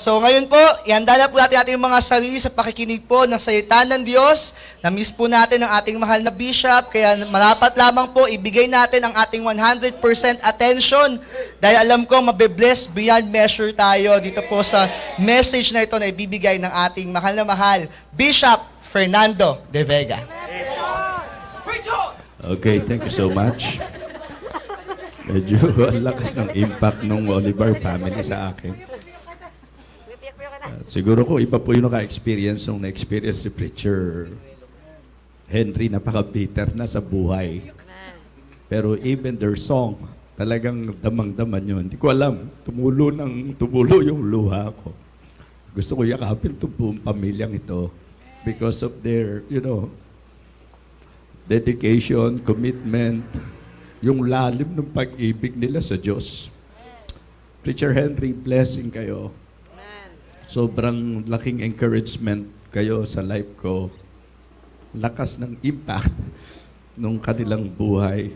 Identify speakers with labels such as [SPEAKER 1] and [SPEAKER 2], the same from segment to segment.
[SPEAKER 1] So ngayon po, ihanda na po natin ating mga sarili sa pakikinig po ng salita ng Diyos. Na-miss po natin ang ating mahal na bishop, kaya marapat lamang po ibigay natin ang ating 100% attention dahil alam ko mabe-bless beyond measure tayo dito po sa message na ito na ibibigay ng ating mahal na mahal, Bishop Fernando De Vega. Okay, thank you so much. Medyo ang lakas ng impact ng Oliver family sa akin siguro ko iba po yung naka-experience nung na-experience si preacher Henry, napaka-bitter na sa buhay. Pero even their song, talagang damang-daman yun. Hindi ko alam, tumulo, ng, tumulo yung luha ko. Gusto ko yakapin itong buong pamilyang ito because of their, you know, dedication, commitment, yung lalim ng pag-ibig nila sa Diyos. Preacher Henry, blessing kayo. Sobrang laking encouragement kayo sa life ko. Lakas ng impact nung kanilang buhay.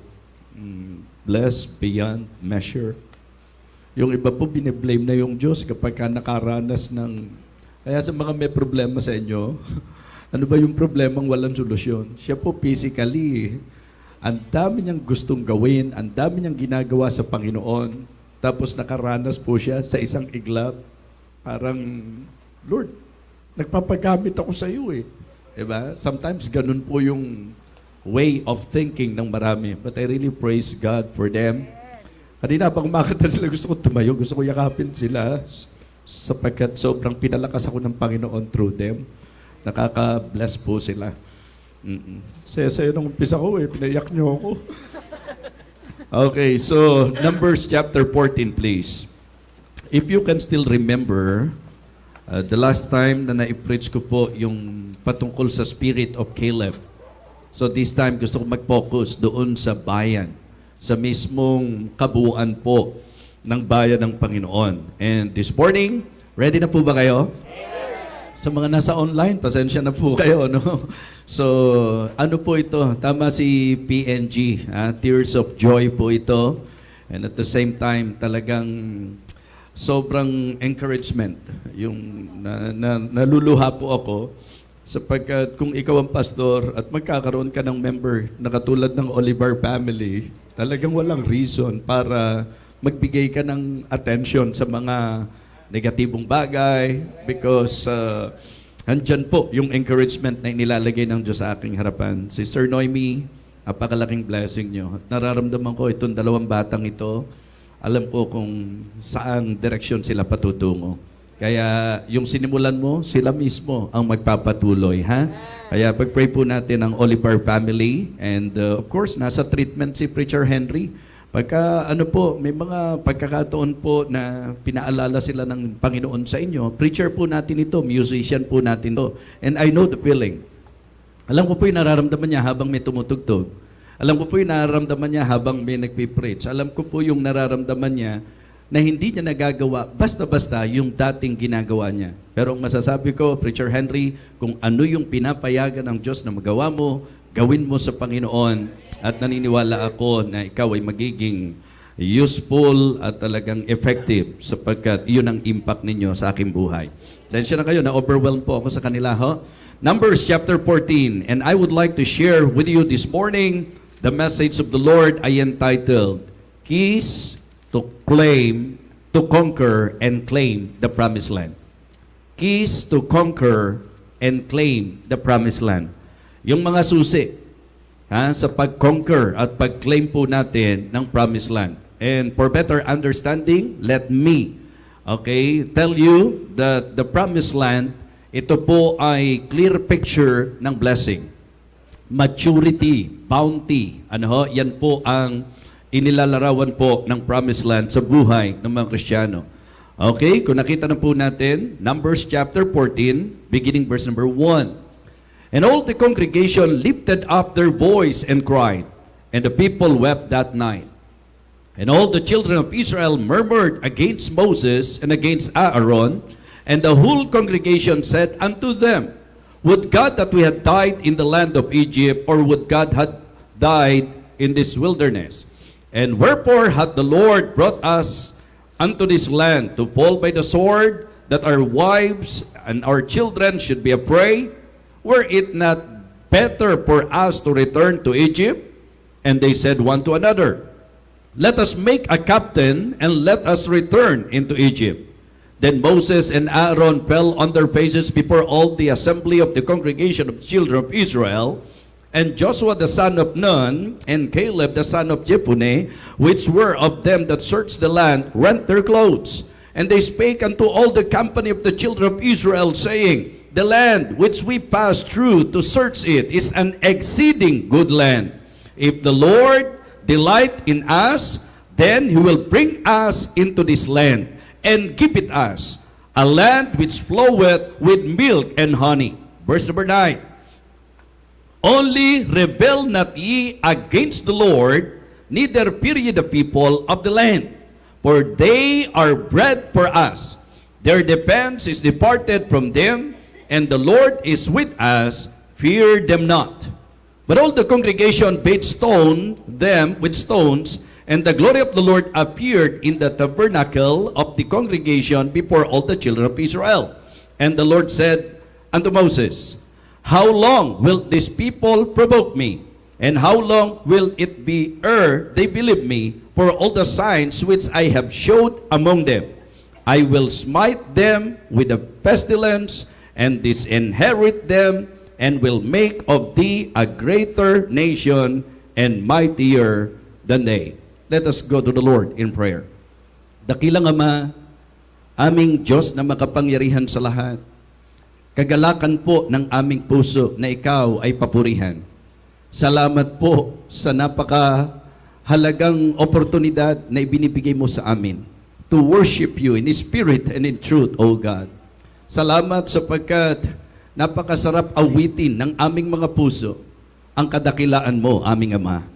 [SPEAKER 1] Mm, Blessed beyond measure. Yung iba po biniblame na yung Diyos kapag ka nakaranas ng... Kaya sa mga may problema sa inyo, ano ba yung problemang walang solusyon? Siya po physically, ang dami niyang gustong gawin, ang dami niyang ginagawa sa Panginoon, tapos nakaranas po siya sa isang iglap Parang, Lord, nagpapagamit ako sa iyo eh. Diba? Sometimes ganun po yung way of thinking ng marami. But I really praise God for them. Kanina pag umakata sila, gusto ko tumayo, gusto ko yakapin sila sapagkat sobrang pinalakas ako ng Panginoon through them. Nakaka-bless po sila. Mm-mm. Saya-saya nung umpisa ko eh, pinayak niyo ako. okay, so Numbers chapter 14 please if you can still remember, uh, the last time na na-preach ko po yung patungkol sa spirit of Caleb. So this time, gusto ko mag-focus doon sa bayan, sa mismong kabuuan po ng bayan ng Panginoon. And this morning, ready na po ba kayo? Sa mga nasa online, pasensya na po kayo, no? So, ano po ito? Tama si PNG, ah, Tears of Joy po ito. And at the same time, talagang sobrang encouragement. Yung na, na, naluluha po ako sapagkat kung ikaw ang pastor at magkakaroon ka ng member na katulad ng Oliver family, talagang walang reason para magbigay ka ng attention sa mga negatibong bagay because uh, andyan po yung encouragement na inilalagay ng Diyos sa aking harapan. Sister Noemi, napakalaking blessing nyo. At nararamdaman ko itong dalawang batang ito, alam ko kung saan direksyon sila patutungo. Kaya yung sinimulan mo, sila mismo ang magpapatuloy, ha? Kaya pag-pray po natin ang Oliver family and uh, of course, nasa treatment si Preacher Henry. Pagka ano po, may mga pagkakataon po na pinaalala sila ng Panginoon sa inyo, preacher po natin ito, musician po natin ito. And I know the feeling. Alam ko po yung nararamdaman niya habang may tumutugtog alam ko po yung nararamdaman niya habang may nagpipreach. Alam ko po yung nararamdaman niya na hindi niya nagagawa basta-basta yung dating ginagawa niya. Pero ang masasabi ko, Preacher Henry, kung ano yung pinapayagan ng Diyos na magawa mo, gawin mo sa Panginoon. At naniniwala ako na ikaw ay magiging useful at talagang effective sapagkat iyon ang impact ninyo sa aking buhay. Sensya na kayo, na-overwhelm po ako sa kanila ho. Numbers chapter 14, and I would like to share with you this morning the message of the Lord I entitled, Keys to Claim, to Conquer and Claim the Promised Land. Keys to Conquer and Claim the Promised Land. Yung mga susi ha, sa pag-conquer at pag-claim po natin ng Promised Land. And for better understanding, let me okay, tell you that the Promised Land, ito po ay clear picture ng blessing maturity, bounty. Ano ho? Yan po ang inilalarawan po ng promised land sa buhay ng mga Kristiyano. Okay, kung nakita na po natin, Numbers chapter 14, beginning verse number 1. And all the congregation lifted up their voice and cried, and the people wept that night. And all the children of Israel murmured against Moses and against Aaron, and the whole congregation said unto them, Would God that we had died in the land of Egypt, or would God had died in this wilderness? And wherefore had the Lord brought us unto this land to fall by the sword, that our wives and our children should be a prey? Were it not better for us to return to Egypt? And they said one to another, Let us make a captain, and let us return into Egypt. Then Moses and Aaron fell on their faces before all the assembly of the congregation of the children of Israel, and Joshua the son of Nun, and Caleb the son of Jephunneh, which were of them that searched the land, rent their clothes. And they spake unto all the company of the children of Israel, saying, The land which we passed through to search it is an exceeding good land. If the Lord delight in us, then he will bring us into this land. and give it us, a land which floweth with milk and honey. Verse number 9. Only rebel not ye against the Lord, neither fear ye the people of the land, for they are bread for us. Their defense is departed from them, and the Lord is with us. Fear them not. But all the congregation bade stone them with stones, And the glory of the Lord appeared in the tabernacle of the congregation before all the children of Israel. And the Lord said unto Moses, How long will this people provoke me? And how long will it be ere they believe me for all the signs which I have showed among them? I will smite them with a pestilence and disinherit them and will make of thee a greater nation and mightier than they. Let us go to the Lord in prayer. Dakilang Ama, aming Diyos na makapangyarihan sa lahat, kagalakan po ng aming puso na ikaw ay papurihan. Salamat po sa napaka halagang oportunidad na ibinibigay mo sa amin to worship you in spirit and in truth, O God. Salamat sapagkat napakasarap awitin ng aming mga puso ang kadakilaan mo, aming Ama.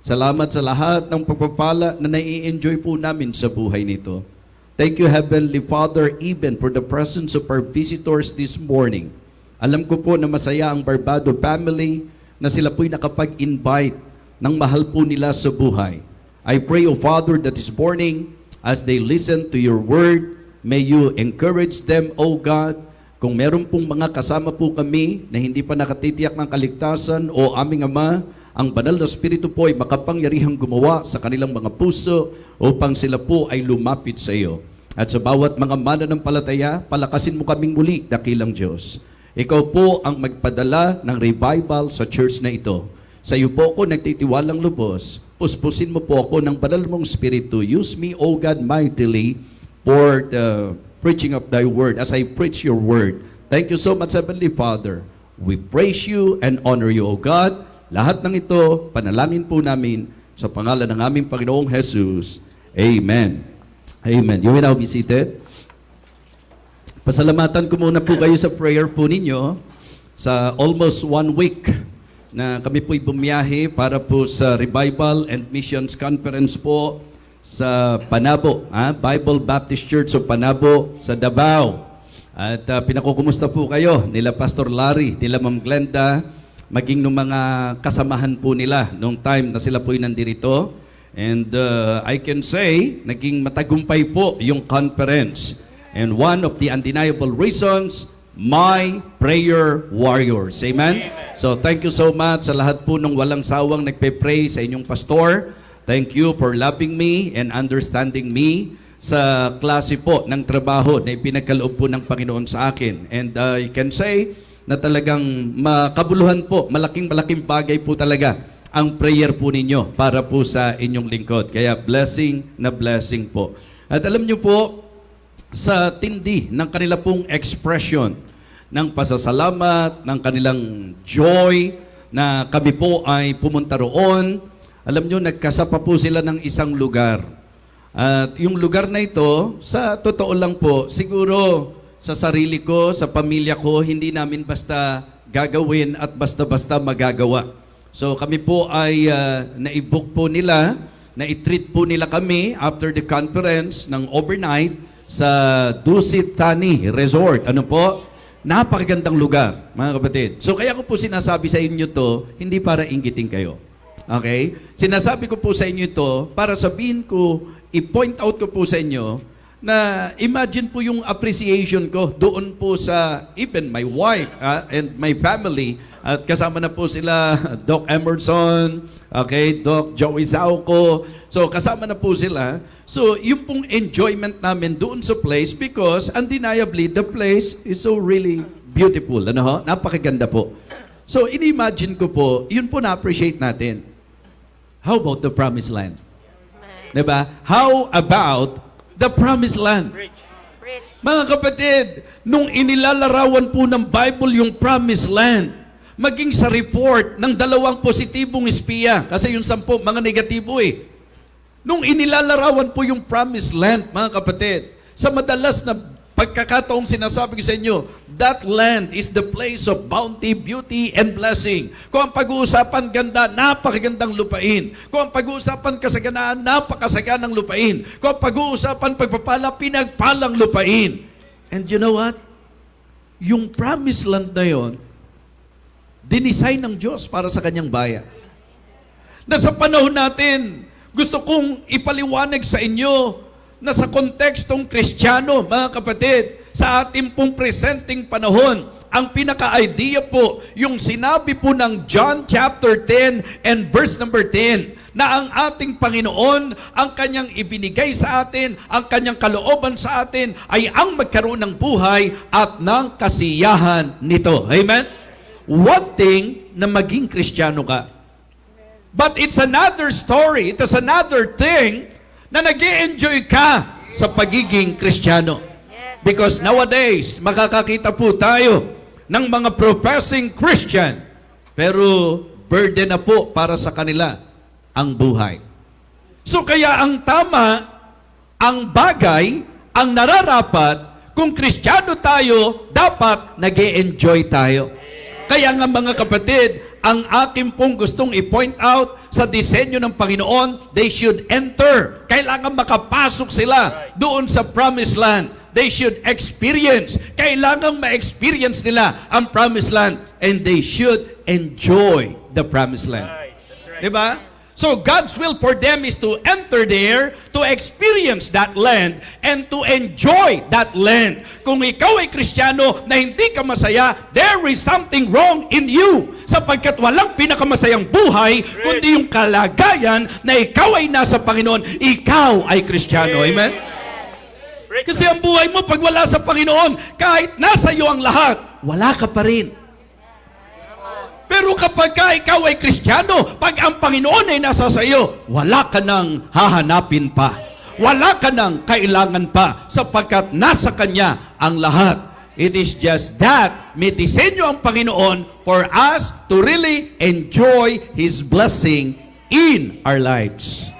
[SPEAKER 1] Salamat sa lahat ng pagpapala na nai-enjoy po namin sa buhay nito. Thank you, Heavenly Father, even for the presence of our visitors this morning. Alam ko po na masaya ang Barbado family na sila po'y nakapag-invite ng mahal po nila sa buhay. I pray, O Father, that this morning, as they listen to your word, may you encourage them, O God, kung meron pong mga kasama po kami na hindi pa nakatitiyak ng kaligtasan, O aming Ama, ang banal na Espiritu po ay makapangyarihang gumawa sa kanilang mga puso upang sila po ay lumapit sa iyo. At sa bawat mga mananampalataya, palakasin mo kaming muli, dakilang Diyos. Ikaw po ang magpadala ng revival sa church na ito. Sa iyo po ako nagtitiwalang lubos. Puspusin mo po ako ng banal mong Espiritu. Use me, O God, mightily for the preaching of Thy Word as I preach Your Word. Thank you so much, Heavenly Father. We praise You and honor You, O God. Lahat ng ito, panalangin po namin sa pangalan ng aming Panginoong Jesus. Amen. Amen. You may now be seated. Pasalamatan ko muna po kayo sa prayer po ninyo sa almost one week na kami po'y bumiyahe para po sa Revival and Missions Conference po sa Panabo, ha? Bible Baptist Church of Panabo sa Davao. At uh, pinakukumusta po kayo nila Pastor Larry, nila Ma'am Glenda, maging ng mga kasamahan po nila nung time na sila po nandirito. And uh, I can say, naging matagumpay po yung conference. And one of the undeniable reasons, my prayer warriors. Amen? Amen. So thank you so much sa lahat po nung walang sawang nagpe-pray sa inyong pastor. Thank you for loving me and understanding me sa klase po ng trabaho na ipinagkaloob po ng Panginoon sa akin. And uh, I can say, na talagang makabuluhan po, malaking malaking bagay po talaga ang prayer po ninyo para po sa inyong lingkod. Kaya blessing na blessing po. At alam nyo po, sa tindi ng kanila pong expression ng pasasalamat, ng kanilang joy na kami po ay pumunta roon, alam nyo, nagkasapa po sila ng isang lugar. At yung lugar na ito, sa totoo lang po, siguro sa sarili ko, sa pamilya ko, hindi namin basta gagawin at basta-basta magagawa. So kami po ay uh, ah, naibook po nila, na-treat po nila kami after the conference ng overnight sa Dusit Tani Resort. Ano po? Napakagandang lugar, mga kapatid. So kaya ko po sinasabi sa inyo to, hindi para ingiting kayo. Okay? Sinasabi ko po sa inyo to para sabihin ko, i-point out ko po sa inyo na imagine po yung appreciation ko doon po sa even my wife uh, and my family at kasama na po sila Doc Emerson, okay, Doc Joey Zauco. So kasama na po sila. So yung pong enjoyment namin doon sa place because undeniably the place is so really beautiful. Ano ho? Napakaganda po. So inimagine ko po, yun po na-appreciate natin. How about the promised land? Diba? How about the promised land. Mga kapatid, nung inilalarawan po ng Bible yung promised land, maging sa report ng dalawang positibong espiya, kasi yung sampo, mga negatibo eh. Nung inilalarawan po yung promised land, mga kapatid, sa madalas na pagkakataong sinasabi ko sa inyo, That land is the place of bounty, beauty, and blessing. Kung ang pag-uusapan ganda, napakagandang lupain. Kung ang pag-uusapan kasaganaan, napakasaganang lupain. Kung ang pag-uusapan pagpapala, pinagpalang lupain. And you know what? Yung promised land na yon, dinisign ng Diyos para sa kanyang bayan. Na sa panahon natin, gusto kong ipaliwanag sa inyo na sa kontekstong kristyano, mga kapatid, sa ating pong presenting panahon. Ang pinaka-idea po, yung sinabi po ng John chapter 10 and verse number 10, na ang ating Panginoon, ang kanyang ibinigay sa atin, ang kanyang kalooban sa atin, ay ang magkaroon ng buhay at ng kasiyahan nito. Amen? One thing na maging kristyano ka. But it's another story, it another thing na nag enjoy ka sa pagiging kristyano. Because nowadays, makakakita po tayo ng mga professing Christian, pero burden na po para sa kanila ang buhay. So kaya ang tama, ang bagay, ang nararapat, kung Kristiyano tayo, dapat nag enjoy tayo. Kaya nga mga kapatid, ang akin pong gustong i-point out sa disenyo ng Panginoon, they should enter. Kailangan makapasok sila doon sa promised land they should experience. Kailangang ma-experience nila ang promised land and they should enjoy the promised land. Right. That's right. Diba? So God's will for them is to enter there, to experience that land, and to enjoy that land. Kung ikaw ay Kristiyano na hindi ka masaya, there is something wrong in you. Sapagkat walang pinakamasayang buhay, kundi yung kalagayan na ikaw ay nasa Panginoon, ikaw ay Kristiyano. Amen? Kasi ang buhay mo, pag wala sa Panginoon, kahit nasa iyo ang lahat, wala ka pa rin. Pero kapag ka ikaw ay Kristiyano, pag ang Panginoon ay nasa sa iyo, wala ka nang hahanapin pa. Wala ka nang kailangan pa sapagkat nasa Kanya ang lahat. It is just that may disenyo ang Panginoon for us to really enjoy His blessing in our lives.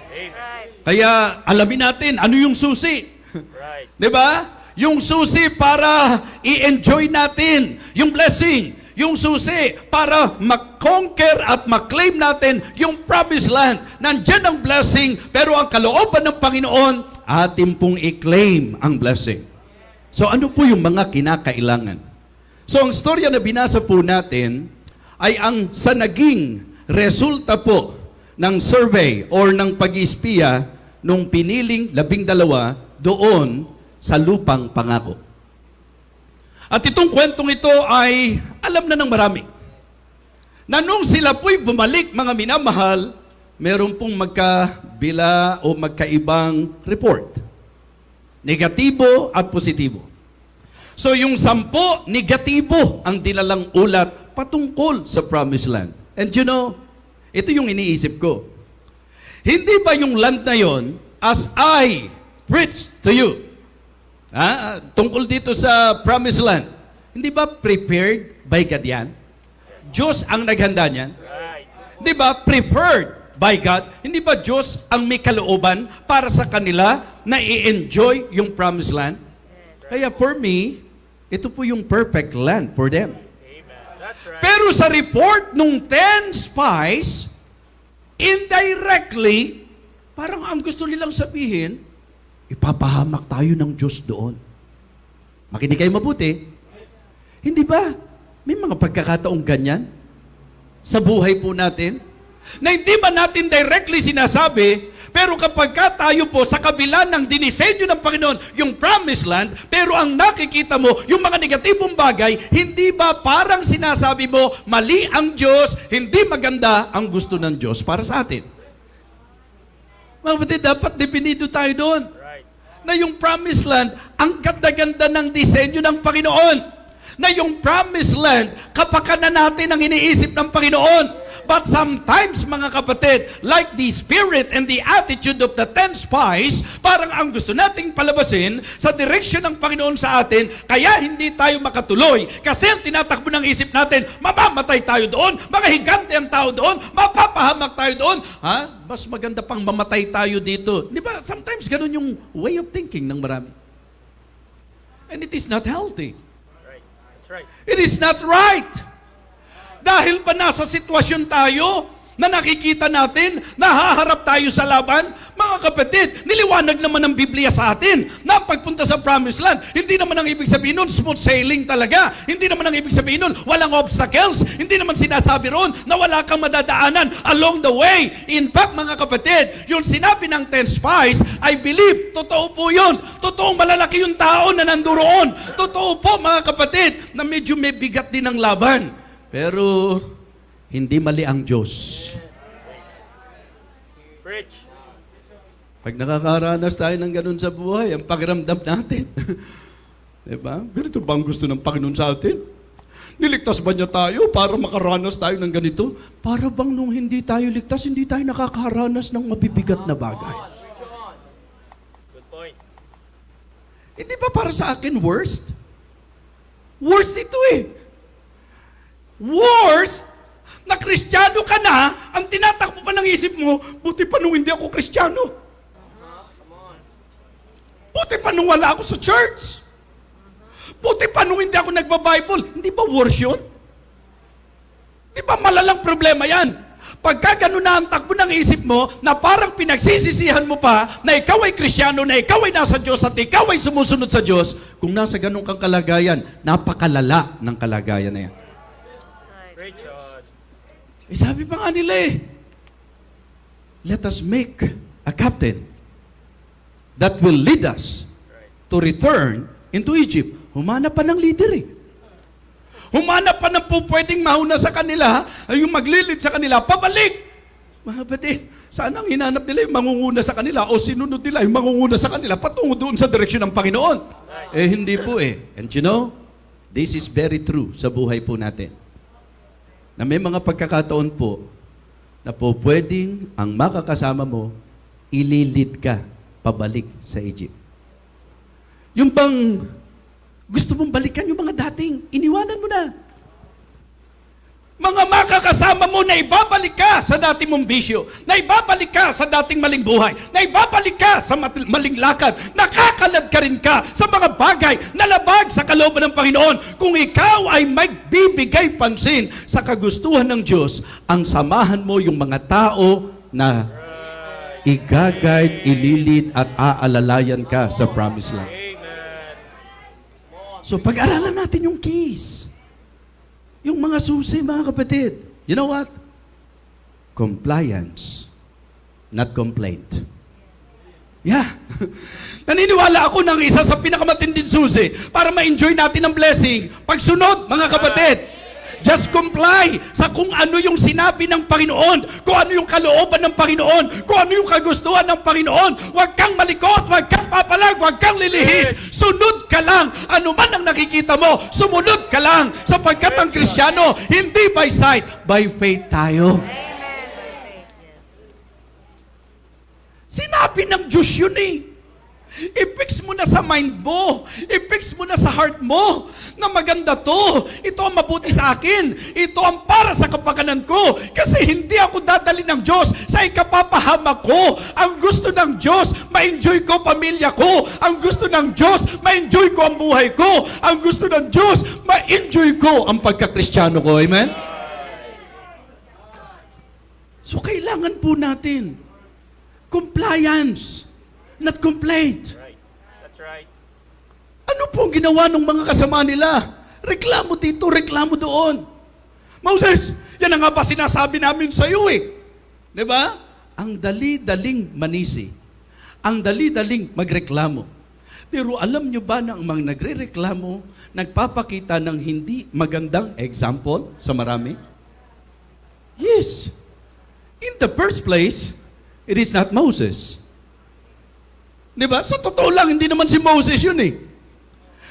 [SPEAKER 1] Kaya alamin natin ano yung susi. Right. 'Di ba? Yung susi para i-enjoy natin yung blessing, yung susi para mag-conquer at mag-claim natin yung promised land. Nandiyan ang blessing, pero ang kalooban ng Panginoon, atin pong i-claim ang blessing. So ano po yung mga kinakailangan? So ang storya na binasa po natin ay ang sa naging resulta po ng survey or ng pag-ispiya nung piniling labing dalawa doon sa lupang pangako. At itong kwentong ito ay alam na ng marami. Na nung sila po'y bumalik mga minamahal, meron pong magkabila o magkaibang report. Negatibo at positibo. So yung sampo, negatibo ang dinalang ulat patungkol sa promised land. And you know, ito yung iniisip ko. Hindi ba yung land na yon as I preached to you. Ah, tungkol dito sa promised land. Hindi ba prepared by God yan? Diyos ang naghanda niyan. Hindi ba preferred by God? Hindi ba Diyos ang may kalooban para sa kanila na i-enjoy yung promised land? Kaya for me, ito po yung perfect land for them. Right. Pero sa report nung 10 spies, indirectly, parang ang gusto nilang sabihin, Ipapahamak tayo ng Diyos doon. Makinig kayo mabuti. Hindi ba? May mga pagkakataong ganyan sa buhay po natin na hindi ba natin directly sinasabi, pero kapag ka tayo po sa kabila ng dinisenyo ng Panginoon, yung promised land, pero ang nakikita mo, yung mga negatibong bagay, hindi ba parang sinasabi mo, mali ang Diyos, hindi maganda ang gusto ng Diyos para sa atin? Mabuti, dapat definido tayo doon na yung promised land, ang ganda-ganda ng disenyo ng Panginoon na yung promised land, kapakanan natin ang iniisip ng Panginoon. But sometimes, mga kapatid, like the spirit and the attitude of the ten spies, parang ang gusto nating palabasin sa direction ng Panginoon sa atin, kaya hindi tayo makatuloy. Kasi ang tinatakbo ng isip natin, mamamatay tayo doon, mga higante ang tao doon, mapapahamak tayo doon. Ha? Mas maganda pang mamatay tayo dito. Di ba? Sometimes ganun yung way of thinking ng marami. And it is not healthy. Right. It is not right. Dahil pa nasa sitwasyon tayo, na nakikita natin, nahaharap tayo sa laban? Mga kapatid, niliwanag naman ng Biblia sa atin na pagpunta sa promised land, hindi naman ang ibig sabihin nun, smooth sailing talaga. Hindi naman ang ibig sabihin nun, walang obstacles. Hindi naman sinasabi roon na wala kang madadaanan along the way. In fact, mga kapatid, yung sinabi ng 10 spies, I believe, totoo po yun. Totoong malalaki yung tao na nanduroon. Totoo po, mga kapatid, na medyo may bigat din ang laban. Pero hindi mali ang Diyos. Preach. Pag nakakaranas tayo ng ganun sa buhay, ang pagramdam natin. diba? Ganito ba ang gusto ng Panginoon sa atin? Niligtas ba niya tayo para makaranas tayo ng ganito? Para bang nung hindi tayo ligtas, hindi tayo nakakaranas ng mabibigat na bagay. Good point. Hindi eh, ba para sa akin worst? Worst ito eh. Worst na kristyano ka na, ang tinatakbo pa ng isip mo, buti pa nung hindi ako kristyano. Buti pa nung wala ako sa church. Buti pa nung hindi ako nagba-Bible. Hindi ba worse yun? Di ba malalang problema yan? Pagka ganun na ang takbo ng isip mo, na parang pinagsisisihan mo pa na ikaw ay krisyano, na ikaw ay nasa Diyos, at ikaw ay sumusunod sa Diyos, kung nasa ganun kang kalagayan, napakalala ng kalagayan na yan. Eh, sabi pa nga nila eh, let us make a captain that will lead us to return into Egypt. Humana pa ng leader eh. Humana pa ng po pwedeng mahuna sa kanila, ay yung maglilid sa kanila, pabalik! Mga batid, sana ang hinanap nila yung mangunguna sa kanila o sinunod nila yung mangunguna sa kanila patungo doon sa direksyon ng Panginoon. Eh hindi po eh. And you know, this is very true sa buhay po natin na may mga pagkakataon po na po pwedeng ang makakasama mo, ililid ka pabalik sa Egypt. Yung pang gusto mong balikan yung mga dating, iniwanan mo na mga makakasama mo na ibabalik ka sa dating mong bisyo, na ibabalik ka sa dating maling buhay, na ibabalik ka sa maling lakad, nakakalad ka rin ka sa mga bagay na labag sa kalooban ng Panginoon kung ikaw ay magbibigay pansin sa kagustuhan ng Diyos, ang samahan mo yung mga tao na igagayt, ililit at aalalayan ka sa promised land. So pag-aralan natin yung case. Yung mga susi, mga kapatid. You know what? Compliance, not complaint. Yeah. Naniniwala ako ng isa sa pinakamatinding susi para ma-enjoy natin ang blessing. Pagsunod, mga kapatid, Just comply sa kung ano yung sinabi ng Panginoon, kung ano yung kalooban ng Panginoon, kung ano yung kagustuhan ng Panginoon. Huwag kang malikot, huwag kang papalag, huwag kang lilihis. Sunod ka lang. Ano man ang nakikita mo, sumunod ka lang. Sapagkat ang Kristiyano, hindi by sight, by faith tayo. Sinabi ng Diyos yun eh. I-fix mo na sa mind mo. I-fix mo na sa heart mo na maganda to. Ito ang mabuti sa akin. Ito ang para sa kapakanan ko. Kasi hindi ako dadali ng Diyos sa ikapapahama ko. Ang gusto ng Diyos, ma-enjoy ko pamilya ko. Ang gusto ng Diyos, ma-enjoy ko ang buhay ko. Ang gusto ng Diyos, ma-enjoy ko ang pagkakristyano ko. Amen? So kailangan po natin compliance not complained. That's right. Ano po ang ginawa ng mga kasama nila? Reklamo dito, reklamo doon. Moses, yan nga ba sinasabi namin sa iyo eh. Di ba? Ang dali-daling manisi. Ang dali-daling magreklamo. Pero alam nyo ba na ang mga nagre-reklamo, nagpapakita ng hindi magandang example sa marami? Yes. In the first place, it is not Moses. Di ba? Sa totoo lang, hindi naman si Moses yun eh.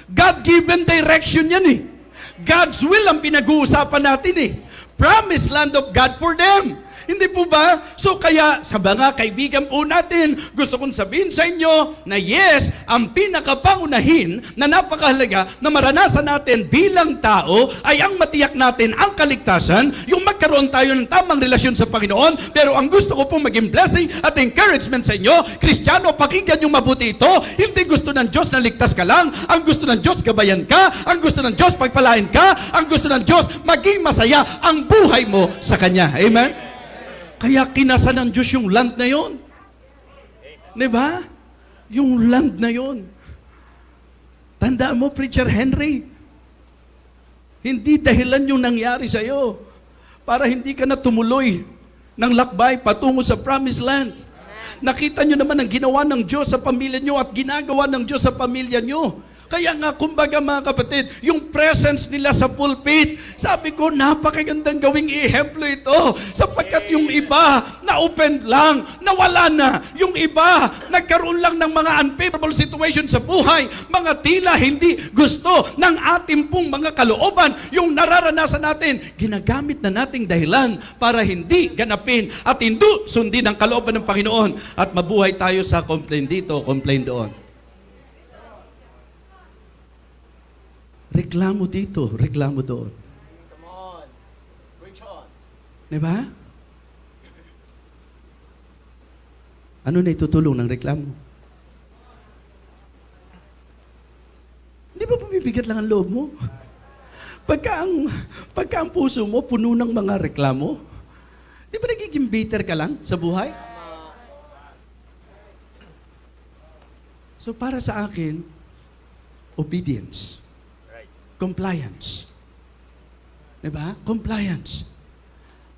[SPEAKER 1] God-given direction yan eh. God's will ang pinag-uusapan natin eh. Promise land of God for them. Hindi po ba? So kaya sa mga kaibigan po natin, gusto kong sabihin sa inyo na yes, ang pinakapangunahin na napakahalaga na maranasan natin bilang tao ay ang matiyak natin ang kaligtasan, yung magkaroon tayo ng tamang relasyon sa Panginoon. Pero ang gusto ko pong maging blessing at encouragement sa inyo, Kristiyano, pakinggan yung mabuti ito. Hindi gusto ng Diyos na ligtas ka lang. Ang gusto ng Diyos, gabayan ka. Ang gusto ng Diyos, pagpalain ka. Ang gusto ng Diyos, maging masaya ang buhay mo sa Kanya. Amen? Kaya kinasa ng Diyos yung land na yon. Di ba? Yung land na yon. Tandaan mo, Preacher Henry, hindi dahilan yung nangyari sa iyo para hindi ka na tumuloy ng lakbay patungo sa promised land. Nakita nyo naman ang ginawa ng Diyos sa pamilya nyo at ginagawa ng Diyos sa pamilya nyo. Kaya nga, kumbaga mga kapatid, yung presence nila sa pulpit, sabi ko, napakagandang gawing ihemplo ito. Sapagkat yung iba, na-open lang, nawala na. Yung iba, nagkaroon lang ng mga unfavorable situation sa buhay, mga tila hindi gusto ng ating pong mga kalooban, yung nararanasan natin, ginagamit na nating dahilan para hindi ganapin at hindi sundin ang kalooban ng Panginoon at mabuhay tayo sa complain dito, complain doon. Reklamo dito, reklamo doon. Come on. Preach on. Diba? Ano na itutulong ng reklamo? Hindi ba bumibigat lang ang loob mo? Pagka ang, pagka ang puso mo puno ng mga reklamo, di ba nagiging bitter ka lang sa buhay? So para sa akin, obedience. Compliance. Diba? Compliance.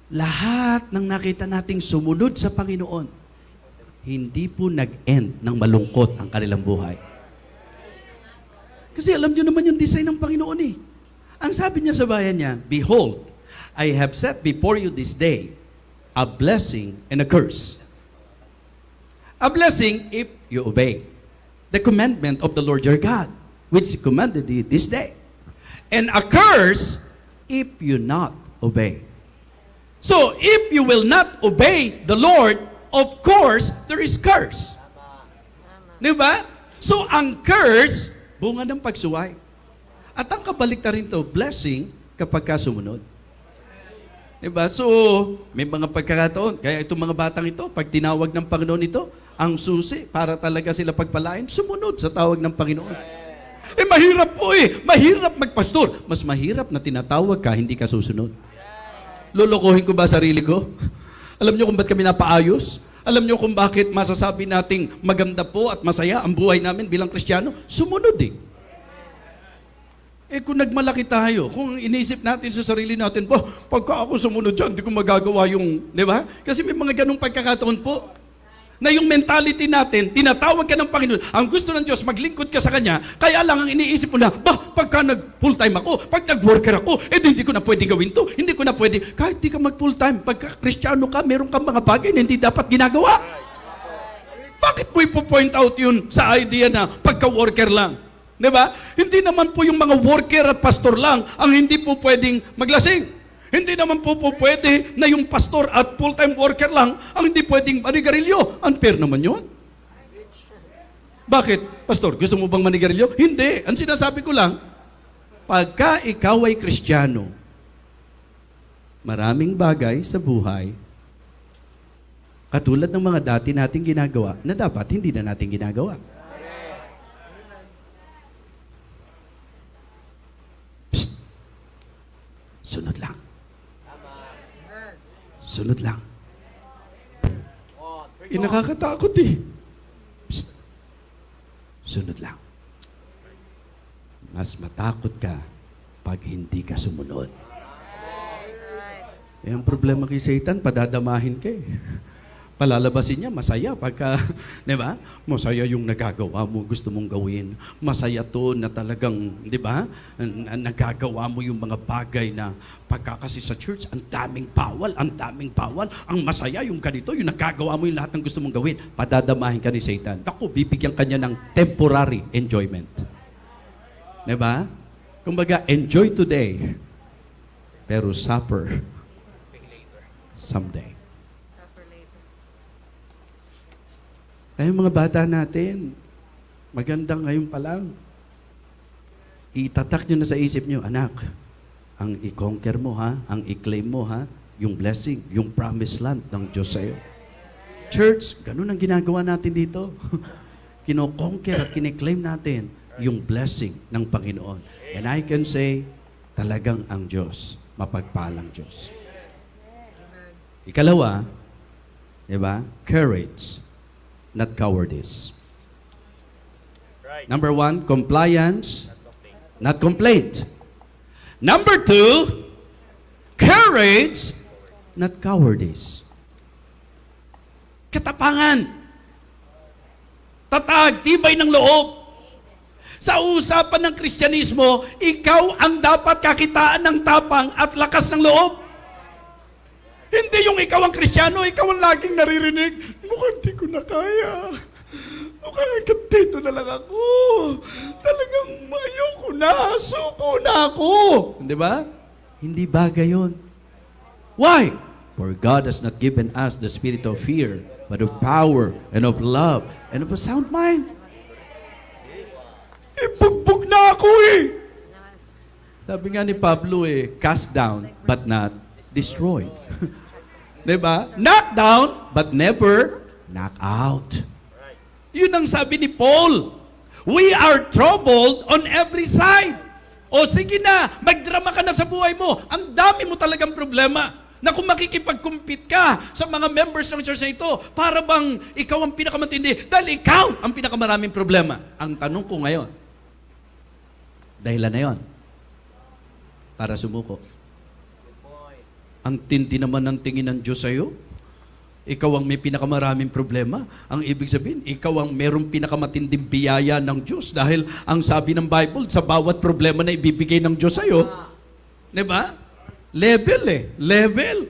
[SPEAKER 1] Lahat ng nakita nating sumunod sa Panginoon, hindi po nag-end ng malungkot ang kanilang buhay. Kasi alam nyo naman yung design ng Panginoon eh. Ang sabi niya sa bayan niya, Behold, I have set before you this day a blessing and a curse. A blessing if you obey the commandment of the Lord your God, which He commanded you this day and a curse if you not obey. So, if you will not obey the Lord, of course, there is curse. Di ba? So, ang curse, bunga ng pagsuway. At ang kabalik na rin to, blessing kapag ka sumunod. Diba? So, may mga pagkakataon. Kaya itong mga batang ito, pag tinawag ng Panginoon ito, ang susi para talaga sila pagpalain, sumunod sa tawag ng Panginoon. Eh mahirap po eh. Mahirap magpastor. Mas mahirap na tinatawag ka, hindi ka susunod. Lolokohin ko ba sarili ko? Alam niyo kung ba't kami napaayos? Alam niyo kung bakit masasabi nating maganda po at masaya ang buhay namin bilang Kristiyano? Sumunod eh. Eh kung nagmalaki tayo, kung inisip natin sa sarili natin, po, pagka ako sumunod dyan, hindi ko magagawa yung, di ba? Kasi may mga ganong pagkakataon po na yung mentality natin, tinatawag ka ng Panginoon. Ang gusto ng Diyos, maglingkod ka sa Kanya. Kaya lang ang iniisip mo na, bah, pagka nag-full time ako, pag nag-worker ako, eh hindi ko na pwede gawin to. Hindi ko na pwede. Kahit di ka mag-full time, pagka kristyano ka, meron kang mga bagay na hindi dapat ginagawa. Bakit mo ipo-point out yun sa idea na pagka-worker lang? Di ba? Hindi naman po yung mga worker at pastor lang ang hindi po pwedeng maglasing. Hindi naman po po pwede na yung pastor at full-time worker lang ang hindi pwedeng manigarilyo. Unfair naman yun. Bakit? Pastor, gusto mo bang manigarilyo? Hindi. Ang sinasabi ko lang, pagka ikaw ay kristyano, maraming bagay sa buhay, katulad ng mga dati nating ginagawa, na dapat hindi na natin ginagawa. Sunod lang. Eh, nakakatakot eh. Psst. Sunod lang. Mas matakot ka pag hindi ka sumunod. Eh, ang problema kay Satan, padadamahin ka eh palalabasin niya, masaya pagka, di ba? Masaya yung nagagawa mo, gusto mong gawin. Masaya to na talagang, di ba? Nagagawa mo yung mga bagay na pagka kasi sa church, ang daming bawal, ang daming bawal. Ang masaya yung ganito, yung nagagawa mo yung lahat ng gusto mong gawin. Padadamahin ka ni Satan. Ako, bibigyan kanya ng temporary enjoyment. Di ba? Kumbaga, enjoy today, pero suffer someday. Kaya mga bata natin, magandang ngayon pa lang. Itatak nyo na sa isip nyo, anak, ang i-conquer mo ha, ang i-claim mo ha, yung blessing, yung promised land ng Diyos sa'yo. Church, ganun ang ginagawa natin dito. Kinoconquer at kiniklaim natin yung blessing ng Panginoon. And I can say, talagang ang Diyos, mapagpalang Diyos. Ikalawa, di ba? Courage not cowardice. Right. Number one, compliance, not complaint. Number two, courage, not cowardice. Katapangan. Tatag, tibay ng loob. Sa usapan ng Kristyanismo, ikaw ang dapat kakitaan ng tapang at lakas ng loob. Hindi yung ikaw ang kristyano, ikaw ang laging naririnig. Mukhang hindi ko na kaya. Mukhang hanggang dito na lang ako. Talagang ayoko na, suko na ako. Hindi ba? Hindi ba gayon? Why? For God has not given us the spirit of fear, but of power and of love and of a sound mind. Ibugbog na ako eh. Sabi nga ni Pablo eh, cast down but not destroyed. Diba? Knock down, but never knock out. Yun ang sabi ni Paul. We are troubled on every side. O sige na, magdrama ka na sa buhay mo. Ang dami mo talagang problema na kung makikipag-compete ka sa mga members ng church na ito, para bang ikaw ang pinakamatindi dahil ikaw ang pinakamaraming problema. Ang tanong ko ngayon, dahilan na yon para sumuko. Ang tindi naman ng tingin ng Diyos sa'yo. Ikaw ang may pinakamaraming problema. Ang ibig sabihin, ikaw ang merong pinakamatinding biyaya ng Diyos. Dahil ang sabi ng Bible, sa bawat problema na ibibigay ng Diyos sa'yo, di ba? Level eh. Level.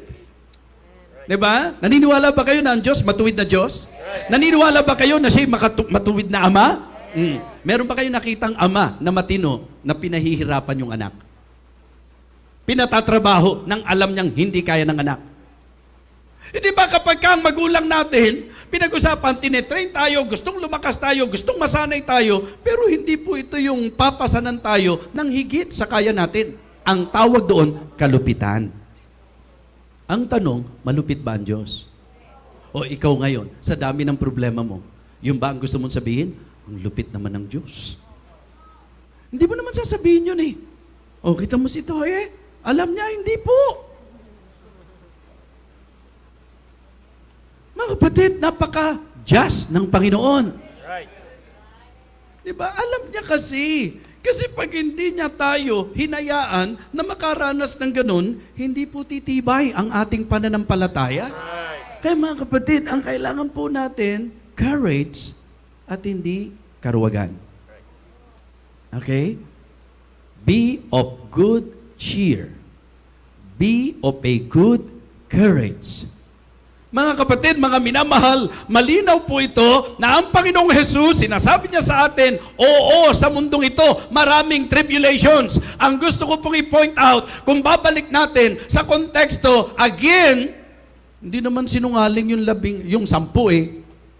[SPEAKER 1] Di ba? Naniniwala ba kayo na ang Diyos, matuwid na Diyos? Naniniwala ba kayo na siya matuwid na ama? Mm. Meron ba kayo nakitang ama na matino na pinahihirapan yung anak? pinatatrabaho ng alam niyang hindi kaya ng anak. Hindi e ba kapag ka ang magulang natin, pinag-usapan, tinetrain tayo, gustong lumakas tayo, gustong masanay tayo, pero hindi po ito yung papasanan tayo ng higit sa kaya natin. Ang tawag doon, kalupitan. Ang tanong, malupit ba ang Diyos? O ikaw ngayon, sa dami ng problema mo, yung ba ang gusto mong sabihin? Ang lupit naman ng Diyos. Hindi mo naman sasabihin yun eh. O, kita mo si Toy eh. Alam niya, hindi po. Mga kapatid, napaka-just ng Panginoon. Right. Diba? Alam niya kasi. Kasi pag hindi niya tayo hinayaan na makaranas ng ganun, hindi po titibay ang ating pananampalataya. Kaya mga kapatid, ang kailangan po natin, courage at hindi karuwagan. Okay? Be of good cheer. Be of a good courage. Mga kapatid, mga minamahal, malinaw po ito na ang Panginoong Hesus, sinasabi niya sa atin, oo, sa mundong ito, maraming tribulations. Ang gusto ko pong i-point out, kung babalik natin sa konteksto, again, hindi naman sinungaling yung labing, yung sampu eh.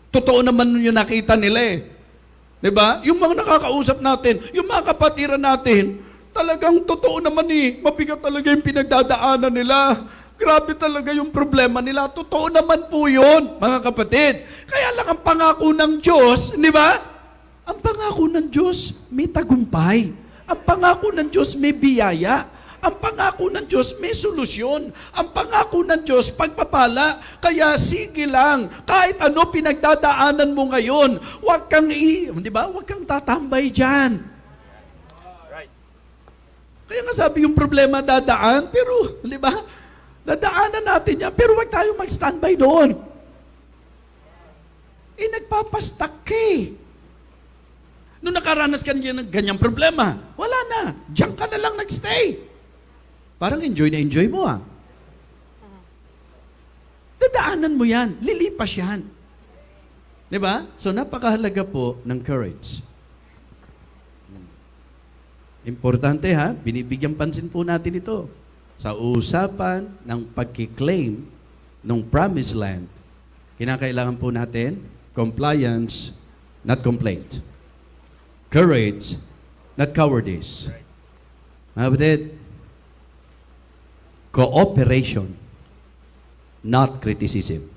[SPEAKER 1] Totoo naman yung nakita nila eh. ba? Diba? Yung mga nakakausap natin, yung mga kapatiran natin, Talagang totoo naman eh. Mabigat talaga yung pinagdadaanan nila. Grabe talaga yung problema nila. Totoo naman po yun, mga kapatid. Kaya lang ang pangako ng Diyos, di ba? Ang pangako ng Diyos, may tagumpay. Ang pangako ng Diyos, may biyaya. Ang pangako ng Diyos may solusyon. Ang pangako ng Diyos pagpapala. Kaya sige lang, kahit ano pinagdadaanan mo ngayon, huwag kang i, 'di ba? Huwag kang tatambay diyan. Kaya nga sabi yung problema dadaan, pero, di ba? Dadaanan natin yan, pero wag tayo mag-standby doon. Eh, nagpapastak ka eh. Nung nakaranas ka ng ganyang problema, wala na. Diyan ka na lang nagstay. Parang enjoy na enjoy mo ah. Dadaanan mo yan. Lilipas yan. Di ba? So napakahalaga po ng courage. Importante ha, binibigyan pansin po natin ito. Sa usapan ng pagkiklaim ng promised land, kinakailangan po natin compliance, not complaint. Courage, not cowardice. Mga kapatid, cooperation, not criticism.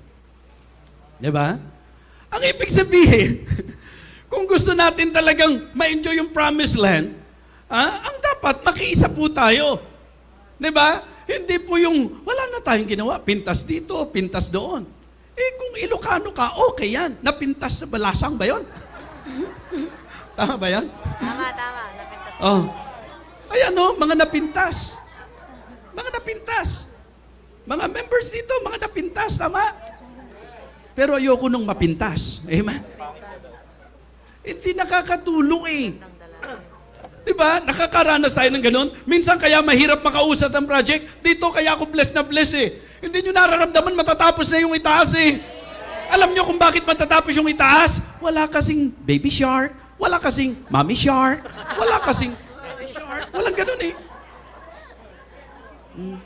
[SPEAKER 1] Di ba? Ang ibig sabihin, kung gusto natin talagang ma-enjoy yung promised land, Ah, ang dapat, makiisa po tayo. Di ba? Hindi po yung, wala na tayong ginawa, pintas dito, pintas doon. Eh kung Ilocano ka, okay yan. Napintas sa balasang ba yun? tama ba yan?
[SPEAKER 2] Tama, tama. Napintas.
[SPEAKER 1] Oh. Ayan no, mga napintas. Mga napintas. Mga members dito, mga napintas, tama? Pero ayoko nung mapintas. Amen? Hindi nakakatulong eh. Di ba? Nakakaranas tayo ng ganun. Minsan kaya mahirap makausap ng project. Dito kaya ako blessed na blessed eh. Hindi nyo nararamdaman matatapos na yung itaas eh. Alam nyo kung bakit matatapos yung itaas? Wala kasing baby shark. Wala kasing mommy shark. Wala kasing daddy shark. Walang ganun eh. Hmm.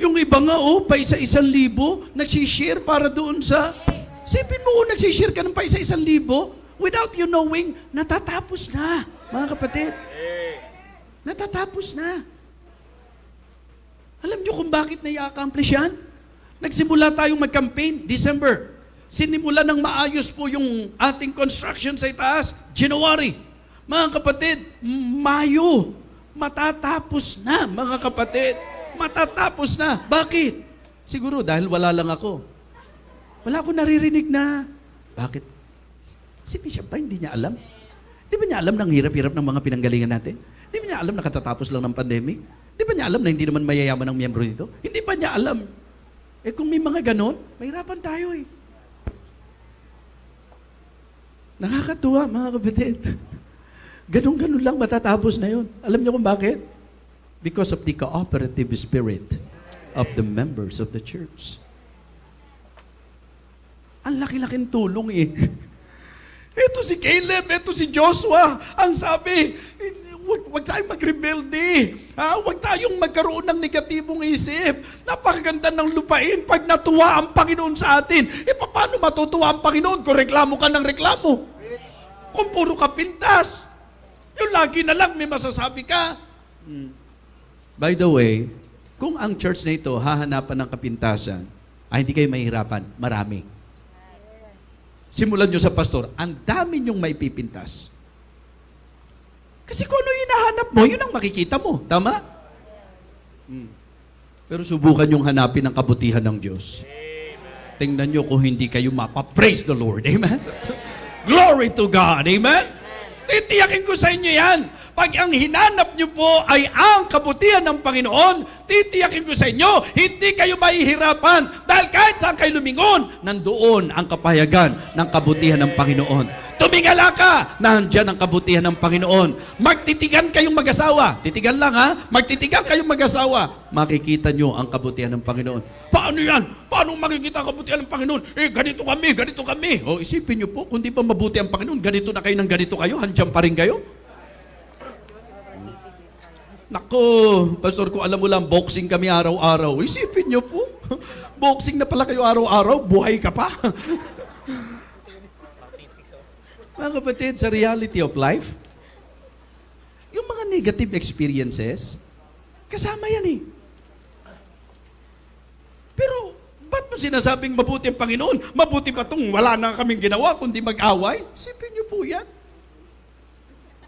[SPEAKER 1] Yung iba nga, oh, pa isa-isang libo, nagsishare para doon sa... Sipin mo, oh, nagsishare ka ng pa isa-isang libo, without you knowing, natatapos na, mga kapatid. Natatapos na. Alam niyo kung bakit nai-accomplish yan? Nagsimula tayong mag-campaign, December. Sinimula ng maayos po yung ating construction sa itaas, January. Mga kapatid, Mayo, matatapos na, mga kapatid. Matatapos na. Bakit? Siguro dahil wala lang ako. Wala akong naririnig na, bakit Si Bishop ba, hindi niya alam? Di ba niya alam ng hirap-hirap ng mga pinanggalingan natin? Di ba niya alam na katatapos lang ng pandemic? Di ba niya alam na hindi naman mayayaman ang miyembro nito? Hindi pa niya alam. Eh kung may mga ganon, mahirapan tayo eh. Nakakatuwa mga kapatid. Ganon-ganon lang matatapos na yun. Alam niyo kung bakit? Because of the cooperative spirit of the members of the church. Ang laki-laking tulong eh. Ito si Caleb, ito si Joshua. Ang sabi, huwag, wag tayong magrebelde. Ha? Huwag tayong magkaroon ng negatibong isip. Napakaganda ng lupain pag natuwa ang Panginoon sa atin. E paano matutuwa ang Panginoon kung reklamo ka ng reklamo? Kung puro ka pintas. Yung lagi na lang may masasabi ka. Hmm. By the way, kung ang church na ito hahanapan ng kapintasan, ay ah, hindi kayo mahihirapan. Marami simulan nyo sa pastor, ang dami nyong maipipintas. Kasi kung ano yung hinahanap mo, yun ang makikita mo. Tama? Hmm. Pero subukan yung hanapin ang kabutihan ng Diyos. Amen. Tingnan nyo kung hindi kayo mapapraise the Lord. Amen? Amen. Glory to God. Amen? Amen? Titiyakin ko sa inyo yan pag ang hinanap niyo po ay ang kabutihan ng Panginoon, titiyakin ko sa inyo, hindi kayo mahihirapan. Dahil kahit saan kayo lumingon, nandoon ang kapayagan ng kabutihan ng Panginoon. Tumingala ka, nandiyan ang kabutihan ng Panginoon. Magtitigan kayong mag-asawa. Titigan lang ha. Magtitigan kayong mag-asawa. Makikita nyo ang kabutihan ng Panginoon. Paano yan? Paano makikita ang kabutihan ng Panginoon? Eh, ganito kami, ganito kami. O, isipin nyo po, kung di pa mabuti ang Panginoon, ganito na kayo ng ganito kayo, handyan pa rin kayo. Nako, Pastor, ko alam mo lang, boxing kami araw-araw. Isipin niyo po, boxing na pala kayo araw-araw, buhay ka pa. mga kapatid, sa reality of life, yung mga negative experiences, kasama yan eh. Pero, ba't mo sinasabing mabuti ang Panginoon? Mabuti pa itong wala na kaming ginawa, kundi mag-away? Isipin niyo po yan.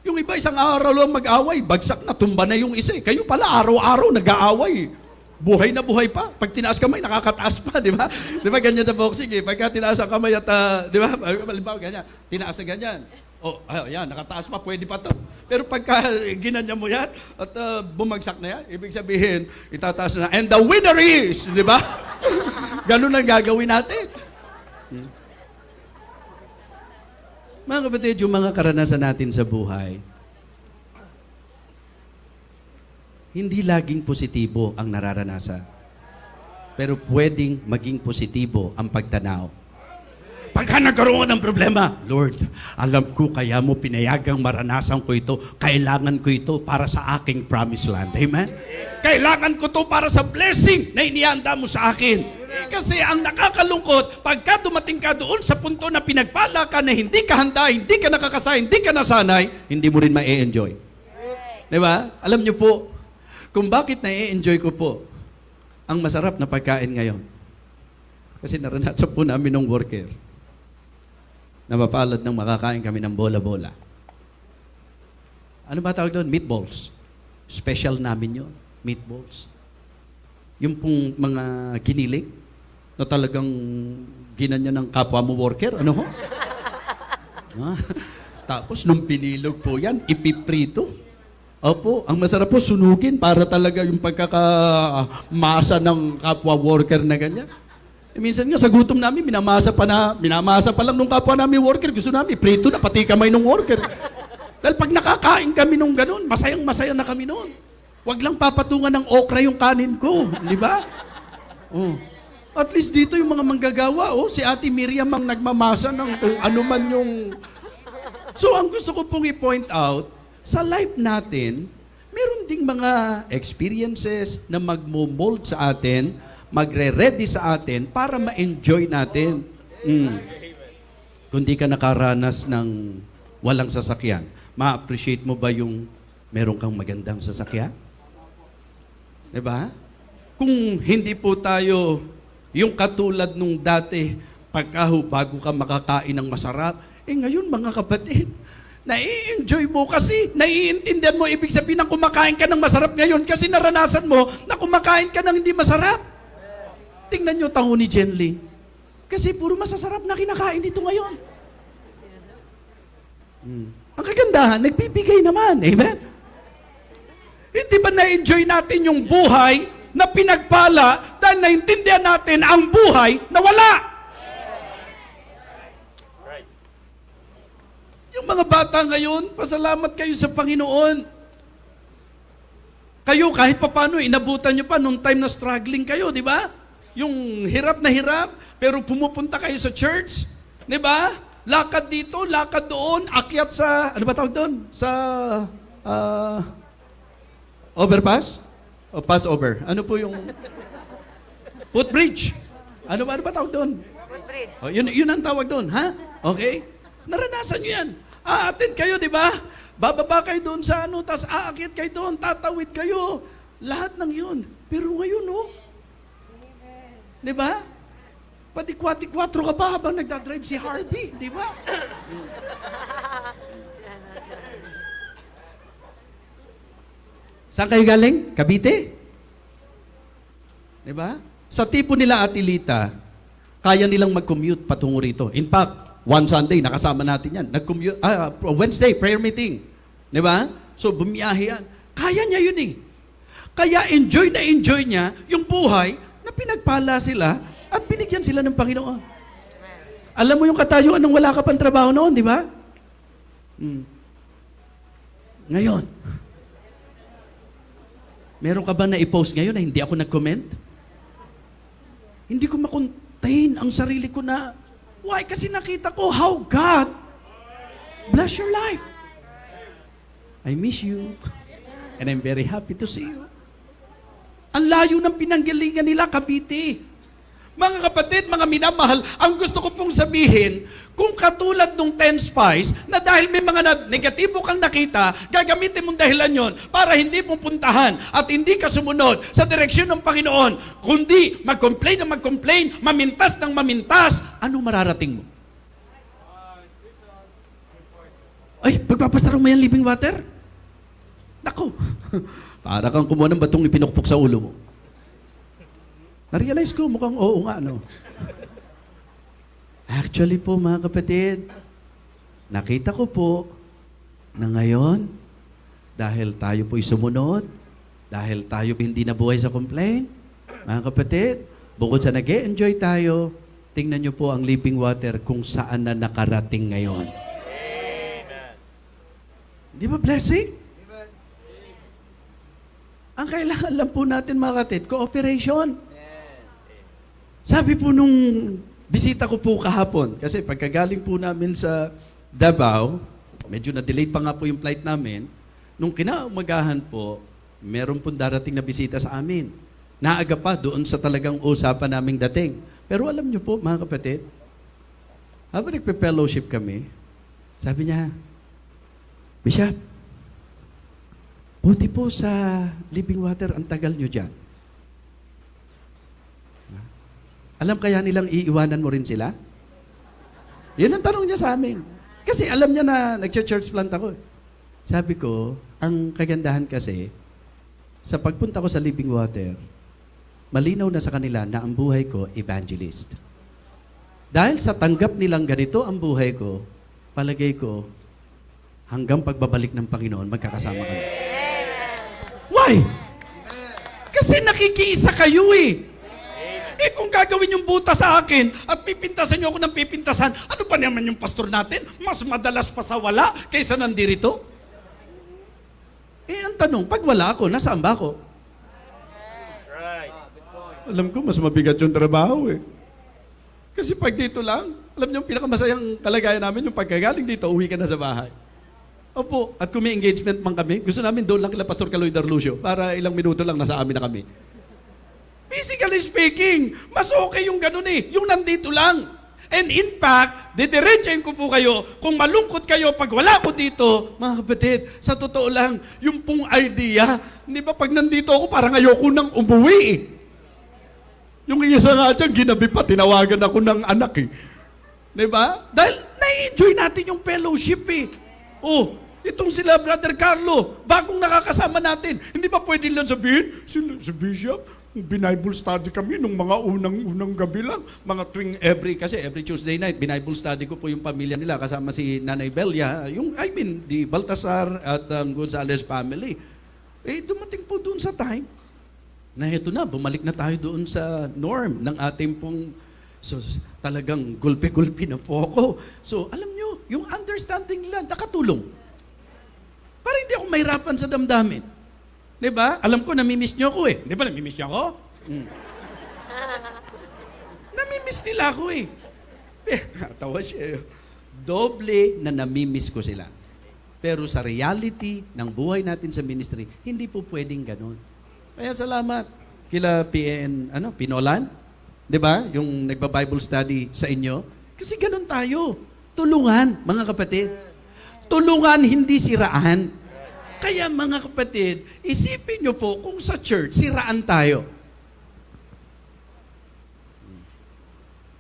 [SPEAKER 1] Yung iba isang araw lang mag-away, bagsak na, tumba na yung isa. Eh. Kayo pala araw-araw nag-aaway. Buhay na buhay pa. Pag tinaas kamay, nakakataas pa, di ba? Di ba ganyan na boxing eh? Pagka tinaas ang kamay at, uh, di ba? Halimbawa, ganyan. Tinaas na ganyan. Oh, ayan, ah, nakataas pa, pwede pa to. Pero pagka ginanya mo yan at uh, bumagsak na yan, ibig sabihin, itataas na, and the winner is, di ba? Ganun ang gagawin natin. Mga kapatid, yung mga karanasan natin sa buhay, hindi laging positibo ang nararanasan. Pero pwedeng maging positibo ang pagtanaw pagka nagkaroon ng problema, Lord, alam ko kaya mo pinayagang maranasan ko ito. Kailangan ko ito para sa aking promised land. Amen? Kailangan ko to para sa blessing na inianda mo sa akin. Kasi ang nakakalungkot, pagka dumating ka doon sa punto na pinagpala ka na hindi ka handa, hindi ka nakakasay, hindi ka nasanay, hindi mo rin ma-enjoy. Di ba? Alam niyo po, kung bakit na-enjoy ko po ang masarap na pagkain ngayon. Kasi naranasan po namin ng worker na mapalad ng makakain kami ng bola-bola. Ano ba tawag doon? Meatballs. Special namin yon meatballs. Yung pong mga giniling na talagang ginanya ng kapwa mo worker, ano ho? ah, tapos nung pinilog po yan, ipiprito. Opo, ang masarap po sunugin para talaga yung pagkakamasa ng kapwa worker na ganyan. Eh, minsan nga sa gutom namin, minamasa pa na, minamasa pa lang nung kapwa namin worker. Gusto namin, prito na pati kamay nung worker. Dahil pag nakakain kami nung ganun, masayang masaya na kami noon. Huwag lang papatungan ng okra yung kanin ko, di ba? Oh. At least dito yung mga manggagawa, oh, si Ate Miriam ang nagmamasa ng kung ano man yung... So ang gusto ko pong i-point out, sa life natin, meron ding mga experiences na magmo sa atin magre-ready sa atin para ma-enjoy natin. Mm. Kung di ka nakaranas ng walang sasakyan, ma-appreciate mo ba yung meron kang magandang sasakyan? Diba? Kung hindi po tayo yung katulad nung dati, pagka bago ka makakain ng masarap, eh ngayon mga kapatid, nai-enjoy mo kasi, naiintindihan mo, ibig sabihin ng kumakain ka ng masarap ngayon kasi naranasan mo na kumakain ka ng hindi masarap. Tingnan nyo tango ni Jenly. Kasi puro masasarap na kinakain dito ngayon. Hmm. Ang kagandahan, nagbibigay naman. Amen? Hindi ba na-enjoy natin yung buhay na pinagpala dahil naintindihan natin ang buhay na wala? Right. Yung mga bata ngayon, pasalamat kayo sa Panginoon. Kayo kahit papano, inabutan nyo pa nung time na struggling kayo, di ba? Yung hirap na hirap, pero pumupunta kayo sa church, di ba? Lakad dito, lakad doon, akyat sa, ano ba tawag doon? Sa, uh, overpass? O oh, pass over? Ano po yung, footbridge? Ano ba, ano ba tawag doon? Footbridge. Oh, yun, yun ang tawag doon, ha? Okay? Naranasan nyo yan. Aatin kayo, di ba? Bababa kayo doon sa ano, tapos aakit kayo doon, tatawid kayo. Lahat ng yun. Pero ngayon, oh, Di ba? Pati 4 ka pa habang nagdadrive si Harvey, di ba? Saan kayo galing? Cavite? Di ba? Sa tipo nila at Atilita, kaya nilang mag-commute patungo rito. In fact, one Sunday, nakasama natin yan. Nag-commute, ah, ah, Wednesday, prayer meeting. Di ba? So, bumiyahe yan. Kaya niya yun eh. Kaya enjoy na enjoy niya yung buhay na pinagpala sila at binigyan sila ng Panginoon. Alam mo yung katayuan nung wala ka pang trabaho noon, di ba? Hmm. Ngayon, meron ka ba na i-post ngayon na hindi ako nag-comment? Hindi ko makontain ang sarili ko na, why? Kasi nakita ko how God bless your life. I miss you. And I'm very happy to see you. Ang layo ng pinanggalingan nila, Cavite. Mga kapatid, mga minamahal, ang gusto ko pong sabihin, kung katulad nung 10 spies, na dahil may mga negatibo kang nakita, gagamitin mong dahilan yon para hindi pupuntahan at hindi ka sumunod sa direksyon ng Panginoon, kundi mag-complain na mag-complain, mamintas ng mamintas, ano mararating mo? Ay, pagpapastarong mo yan living water? Nako. Para kang kumuha ng batong ipinukpok sa ulo mo. Na-realize ko, mukhang oo nga, no? Actually po, mga kapatid, nakita ko po na ngayon, dahil tayo po'y sumunod, dahil tayo hindi nabuhay sa complaint, mga kapatid, bukod sa nag enjoy tayo, tingnan nyo po ang living water kung saan na nakarating ngayon. Amen. Di ba blessing? Ang kailangan lang po natin mga katit, cooperation. Sabi po nung bisita ko po kahapon, kasi pagkagaling po namin sa Davao, medyo na-delay pa nga po yung flight namin, nung kinaumagahan po, meron pong darating na bisita sa amin. Naaga pa doon sa talagang usapan naming dating. Pero alam niyo po, mga kapatid, habang nagpe-fellowship kami, sabi niya, Bishop, Buti po sa living water, ang tagal nyo dyan. Alam kaya nilang iiwanan mo rin sila? Yun ang tanong niya sa amin. Kasi alam niya na nag-church plant ako. Sabi ko, ang kagandahan kasi, sa pagpunta ko sa living water, malinaw na sa kanila na ang buhay ko, evangelist. Dahil sa tanggap nilang ganito ang buhay ko, palagay ko, hanggang pagbabalik ng Panginoon, magkakasama kami. Why? Kasi nakikiisa kayo eh. Eh kung gagawin yung buta sa akin at pipintasan niyo ako ng pipintasan, ano pa naman yung pastor natin? Mas madalas pa sa wala kaysa nandirito? Eh ang tanong, pag wala ako, nasaan ba ako? Alam ko, mas mabigat yung trabaho eh. Kasi pag dito lang, alam niyo, pinakamasayang kalagayan namin yung pagkagaling dito, uwi ka na sa bahay. Opo, at kung may engagement man kami, gusto namin doon lang kila Pastor Kaloy Darlusio para ilang minuto lang nasa amin na kami. Physically speaking, mas okay yung ganun eh, yung nandito lang. And in fact, didiretsahin ko po kayo, kung malungkot kayo pag wala ko dito, mga kapatid, sa totoo lang, yung pong idea, di ba pag nandito ako, parang ayoko nang umuwi eh. Yung isa nga dyan, ginabi pa, tinawagan ako ng anak eh. Di ba? Dahil na-enjoy natin yung fellowship eh. Oh, Itong sila, Brother Carlo, bagong nakakasama natin. Hindi ba pwede lang sabihin, sila, si Bishop, Binible study kami nung mga unang-unang gabi lang. Mga tuwing every, kasi every Tuesday night, Binible study ko po yung pamilya nila kasama si Nanay Belia. Yung, I mean, di Baltasar at um, Gonzales family. Eh, dumating po doon sa time na ito na, bumalik na tayo doon sa norm ng ating pong So, talagang gulpi-gulpi na po ako. So, alam nyo, yung understanding nila, nakatulong. Para hindi ako mahirapan sa damdamin. Di ba? Alam ko, namimiss niyo ako eh. Di ba, namimiss niyo ako? Mm. namimiss nila ako eh. Tawa siya. Eh. Doble na namimiss ko sila. Pero sa reality ng buhay natin sa ministry, hindi po pwedeng ganun. Kaya salamat kila PN, ano, Pinolan, 'di ba? Yung nagba-Bible study sa inyo. Kasi ganun tayo. Tulungan, mga kapatid. Tulungan, hindi siraan. Kaya mga kapatid, isipin nyo po kung sa church, siraan tayo.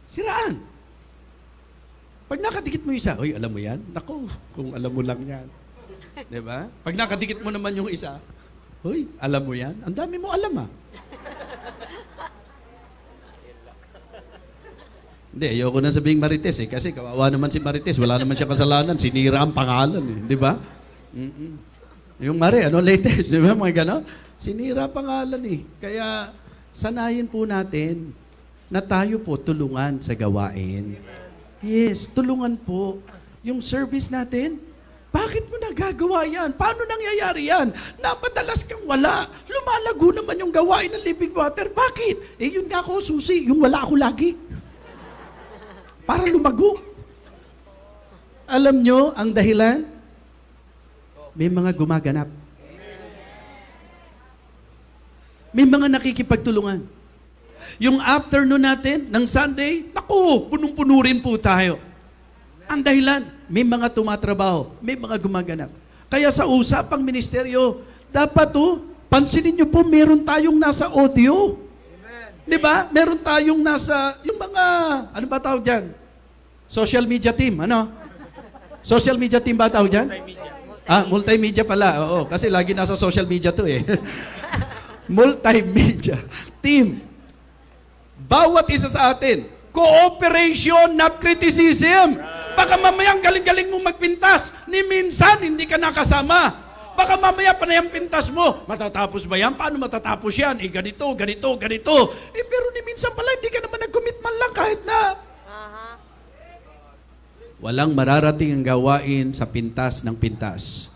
[SPEAKER 1] Siraan. Pag nakadikit mo isa, oy, alam mo yan? Nako, kung alam mo lang yan.
[SPEAKER 2] ba?
[SPEAKER 1] Diba? Pag nakadikit mo naman yung isa, oy, alam mo yan? Ang dami mo alam ah. Hindi, ayoko na sabihing Marites eh. Kasi kawawa naman si Marites. Wala naman siya kasalanan. Sinira ang pangalan eh. Di ba? Mm-mm. Yung Mare, ano latest? Di ba mga ganon? Sinira pangalan eh. Kaya sanayin po natin na tayo po tulungan sa gawain. Yes, tulungan po. Yung service natin, bakit mo nagagawa yan? Paano nangyayari yan? Napadalas kang wala. Lumalago naman yung gawain ng living water. Bakit? Eh yun nga ako, susi. Yung wala ako lagi para lumago. Alam nyo ang dahilan? May mga gumaganap. May mga nakikipagtulungan. Yung afternoon natin, ng Sunday, naku, punong-puno rin po tayo. Ang dahilan, may mga tumatrabaho, may mga gumaganap. Kaya sa usapang ministeryo, dapat oh, pansinin nyo po, meron tayong nasa audio. Di ba? Meron tayong nasa, yung mga, ano ba tawag dyan? Social media team, ano? Social media team ba tawag dyan? Multimedia. Ah, multimedia pala. Oo, kasi lagi nasa social media to eh. multimedia team. Bawat isa sa atin, cooperation, not criticism. Baka mamayang galing-galing mo magpintas, ni minsan hindi ka nakasama. Baka mamaya pa na yung pintas mo. Matatapos ba yan? Paano matatapos yan? Eh, ganito, ganito, ganito. Eh, pero ni minsan pala, hindi ka naman nag-commit man lang kahit na. Uh-huh. Walang mararating ang gawain sa pintas ng pintas.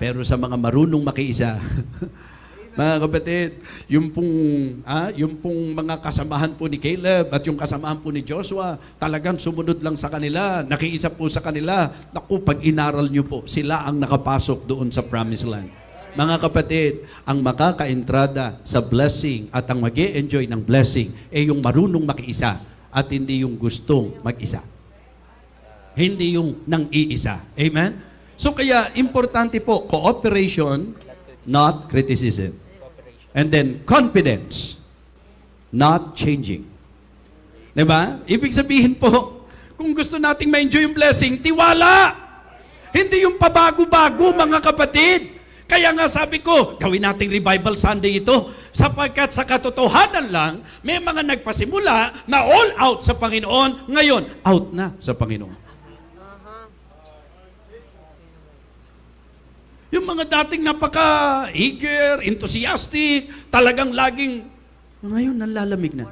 [SPEAKER 1] Pero sa mga marunong makiisa, Mga kapatid, yung pong, ah, yung pong mga kasamahan po ni Caleb at yung kasamahan po ni Joshua, talagang sumunod lang sa kanila, nakiisa po sa kanila. Naku, pag inaral nyo po, sila ang nakapasok doon sa promised land. Mga kapatid, ang makakaentrada sa blessing at ang mag enjoy ng blessing ay eh, yung marunong makiisa at hindi yung gustong mag-isa. Hindi yung nang-iisa. Amen? So kaya, importante po, cooperation, not criticism. And then, confidence. Not changing. Diba? Ibig sabihin po, kung gusto nating ma-enjoy yung blessing, tiwala! Hindi yung pabago-bago, mga kapatid. Kaya nga sabi ko, gawin nating revival Sunday ito sapagkat sa katotohanan lang, may mga nagpasimula na all out sa Panginoon, ngayon, out na sa Panginoon. Yung mga dating napaka-eager, enthusiastic, talagang laging, ngayon nalalamig na.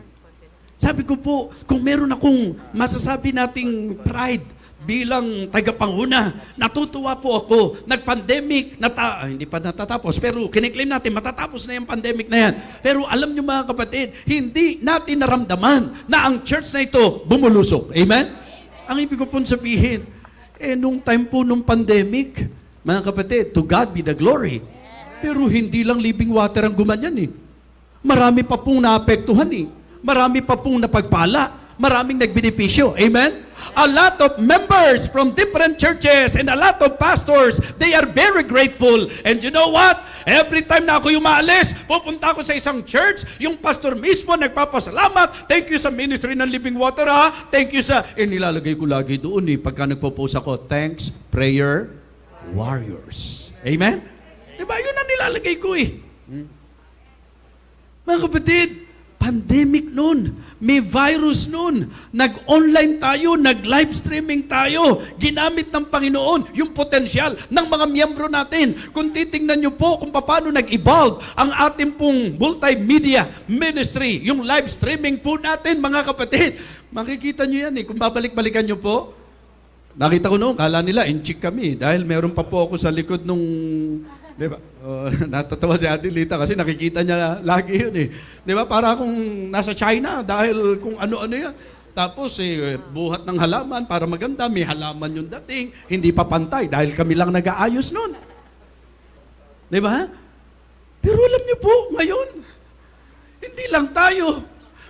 [SPEAKER 1] Sabi ko po, kung meron akong masasabi nating pride bilang tagapanguna, natutuwa po ako. Nag-pandemic, nata ah, hindi pa natatapos, pero kiniklaim natin, matatapos na yung pandemic na yan. Pero alam nyo mga kapatid, hindi natin naramdaman na ang church na ito bumulusok. Amen? Amen. Ang ibig ko pong sabihin, eh, nung time po nung pandemic, mga kapatid, to God be the glory. Pero hindi lang living water ang gumanyan eh. Marami pa pong naapektuhan eh. Marami pa pong napagpala. Maraming nagbenepisyo. Amen? A lot of members from different churches and a lot of pastors, they are very grateful. And you know what? Every time na ako umaalis, pupunta ako sa isang church, yung pastor mismo nagpapasalamat. Thank you sa ministry ng Living Water ha. Thank you sa... Eh, nilalagay ko lagi doon eh. Pagka nagpo-post ako, thanks, prayer, warriors. Amen? Diba? Yun ang nilalagay ko eh. Hmm? Mga kapatid, pandemic noon, may virus noon, nag-online tayo, nag-live streaming tayo, ginamit ng Panginoon yung potensyal ng mga miyembro natin. Kung titingnan nyo po kung paano nag-evolve ang ating pong multimedia ministry, yung live streaming po natin mga kapatid, makikita nyo yan eh, kung babalik-balikan nyo po, Nakita ko noon, kala nila, inchik kami. Dahil meron pa po ako sa likod nung, di ba? Uh, natatawa si Ate Lita kasi nakikita niya lagi yun eh. Di ba? Para akong nasa China dahil kung ano-ano yan. Tapos eh, buhat ng halaman para maganda. May halaman yung dating. Hindi pa pantay dahil kami lang nag-aayos noon. Di ba? Pero alam niyo po, ngayon, hindi lang tayo.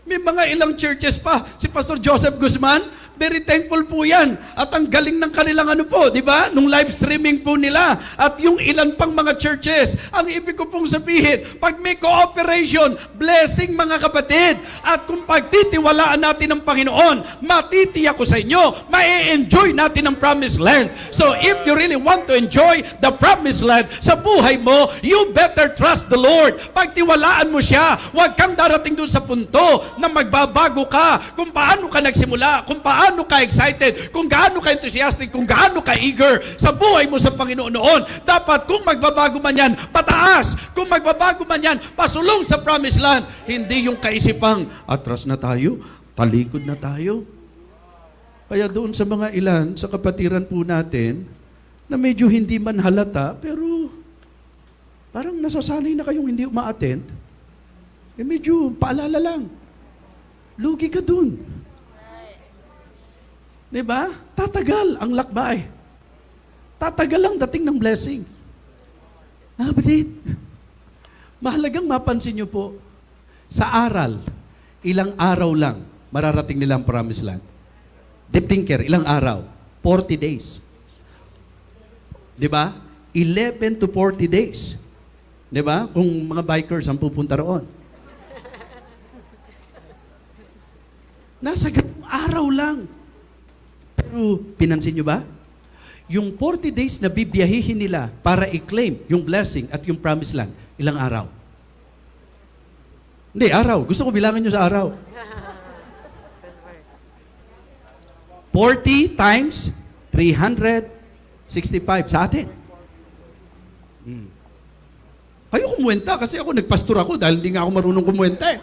[SPEAKER 1] May mga ilang churches pa. Si Pastor Joseph Guzman, Very thankful po yan. At ang galing ng kanilang ano po, di ba? Nung live streaming po nila. At yung ilan pang mga churches. Ang ibig ko pong sabihin, pag may cooperation, blessing mga kapatid. At kung pagtitiwalaan natin ng Panginoon, matitiyak ko sa inyo, ma-enjoy natin ang promised land. So if you really want to enjoy the promised land sa buhay mo, you better trust the Lord. Pagtiwalaan mo siya. Huwag kang darating doon sa punto na magbabago ka kung paano ka nagsimula, kung paano gaano ka-excited, kung gaano ka-enthusiastic, kung gaano ka-eager sa buhay mo sa Panginoon noon. Dapat kung magbabago man yan, pataas. Kung magbabago man yan, pasulong sa promised land. Hindi yung kaisipang, atras na tayo, talikod na tayo. Kaya doon sa mga ilan, sa kapatiran po natin, na medyo hindi man halata, pero parang nasasanay na kayong hindi umaattend, eh medyo paalala lang. Lugi ka doon. Di ba? Tatagal ang lakbay. Tatagal ang dating ng blessing. Mga ah, kapatid, mahalagang mapansin niyo po, sa aral, ilang araw lang, mararating nila ang promised land. Deep thinker, ilang araw? 40 days. Di ba? 11 to 40 days. Di ba? Kung mga bikers ang pupunta roon. Nasa ganung araw lang, Mm, pinansin nyo ba? Yung 40 days na bibiyahihin nila para i-claim yung blessing at yung promised land, ilang araw? Hindi, araw. Gusto ko bilangan nyo sa araw. 40 times 365 sa atin. Hmm. Ayaw kumuwenta kasi ako nagpastor ako dahil hindi nga ako marunong kumuwenta eh.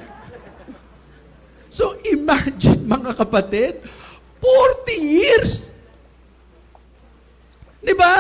[SPEAKER 1] So imagine mga kapatid, 40 years! Di ba?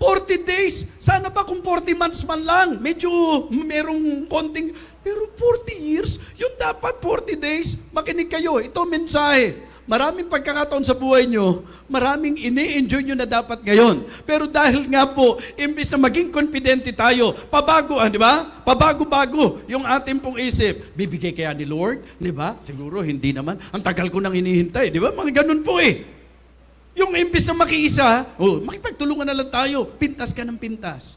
[SPEAKER 1] 40 days. Sana pa kung 40 months man lang. Medyo merong konting... Pero 40 years, yung dapat 40 days, makinig kayo. Ito mensahe. Maraming pagkakataon sa buhay nyo, maraming ini-enjoy nyo na dapat ngayon. Pero dahil nga po, imbis na maging confidente tayo, pabago, ah, di ba? Pabago-bago yung ating pong isip. Bibigay kaya ni Lord? Di ba? Siguro hindi naman. Ang tagal ko nang hinihintay. Di ba? Mga ganun po eh. Yung imbis na makiisa, oh, makipagtulungan na lang tayo. Pintas ka ng pintas.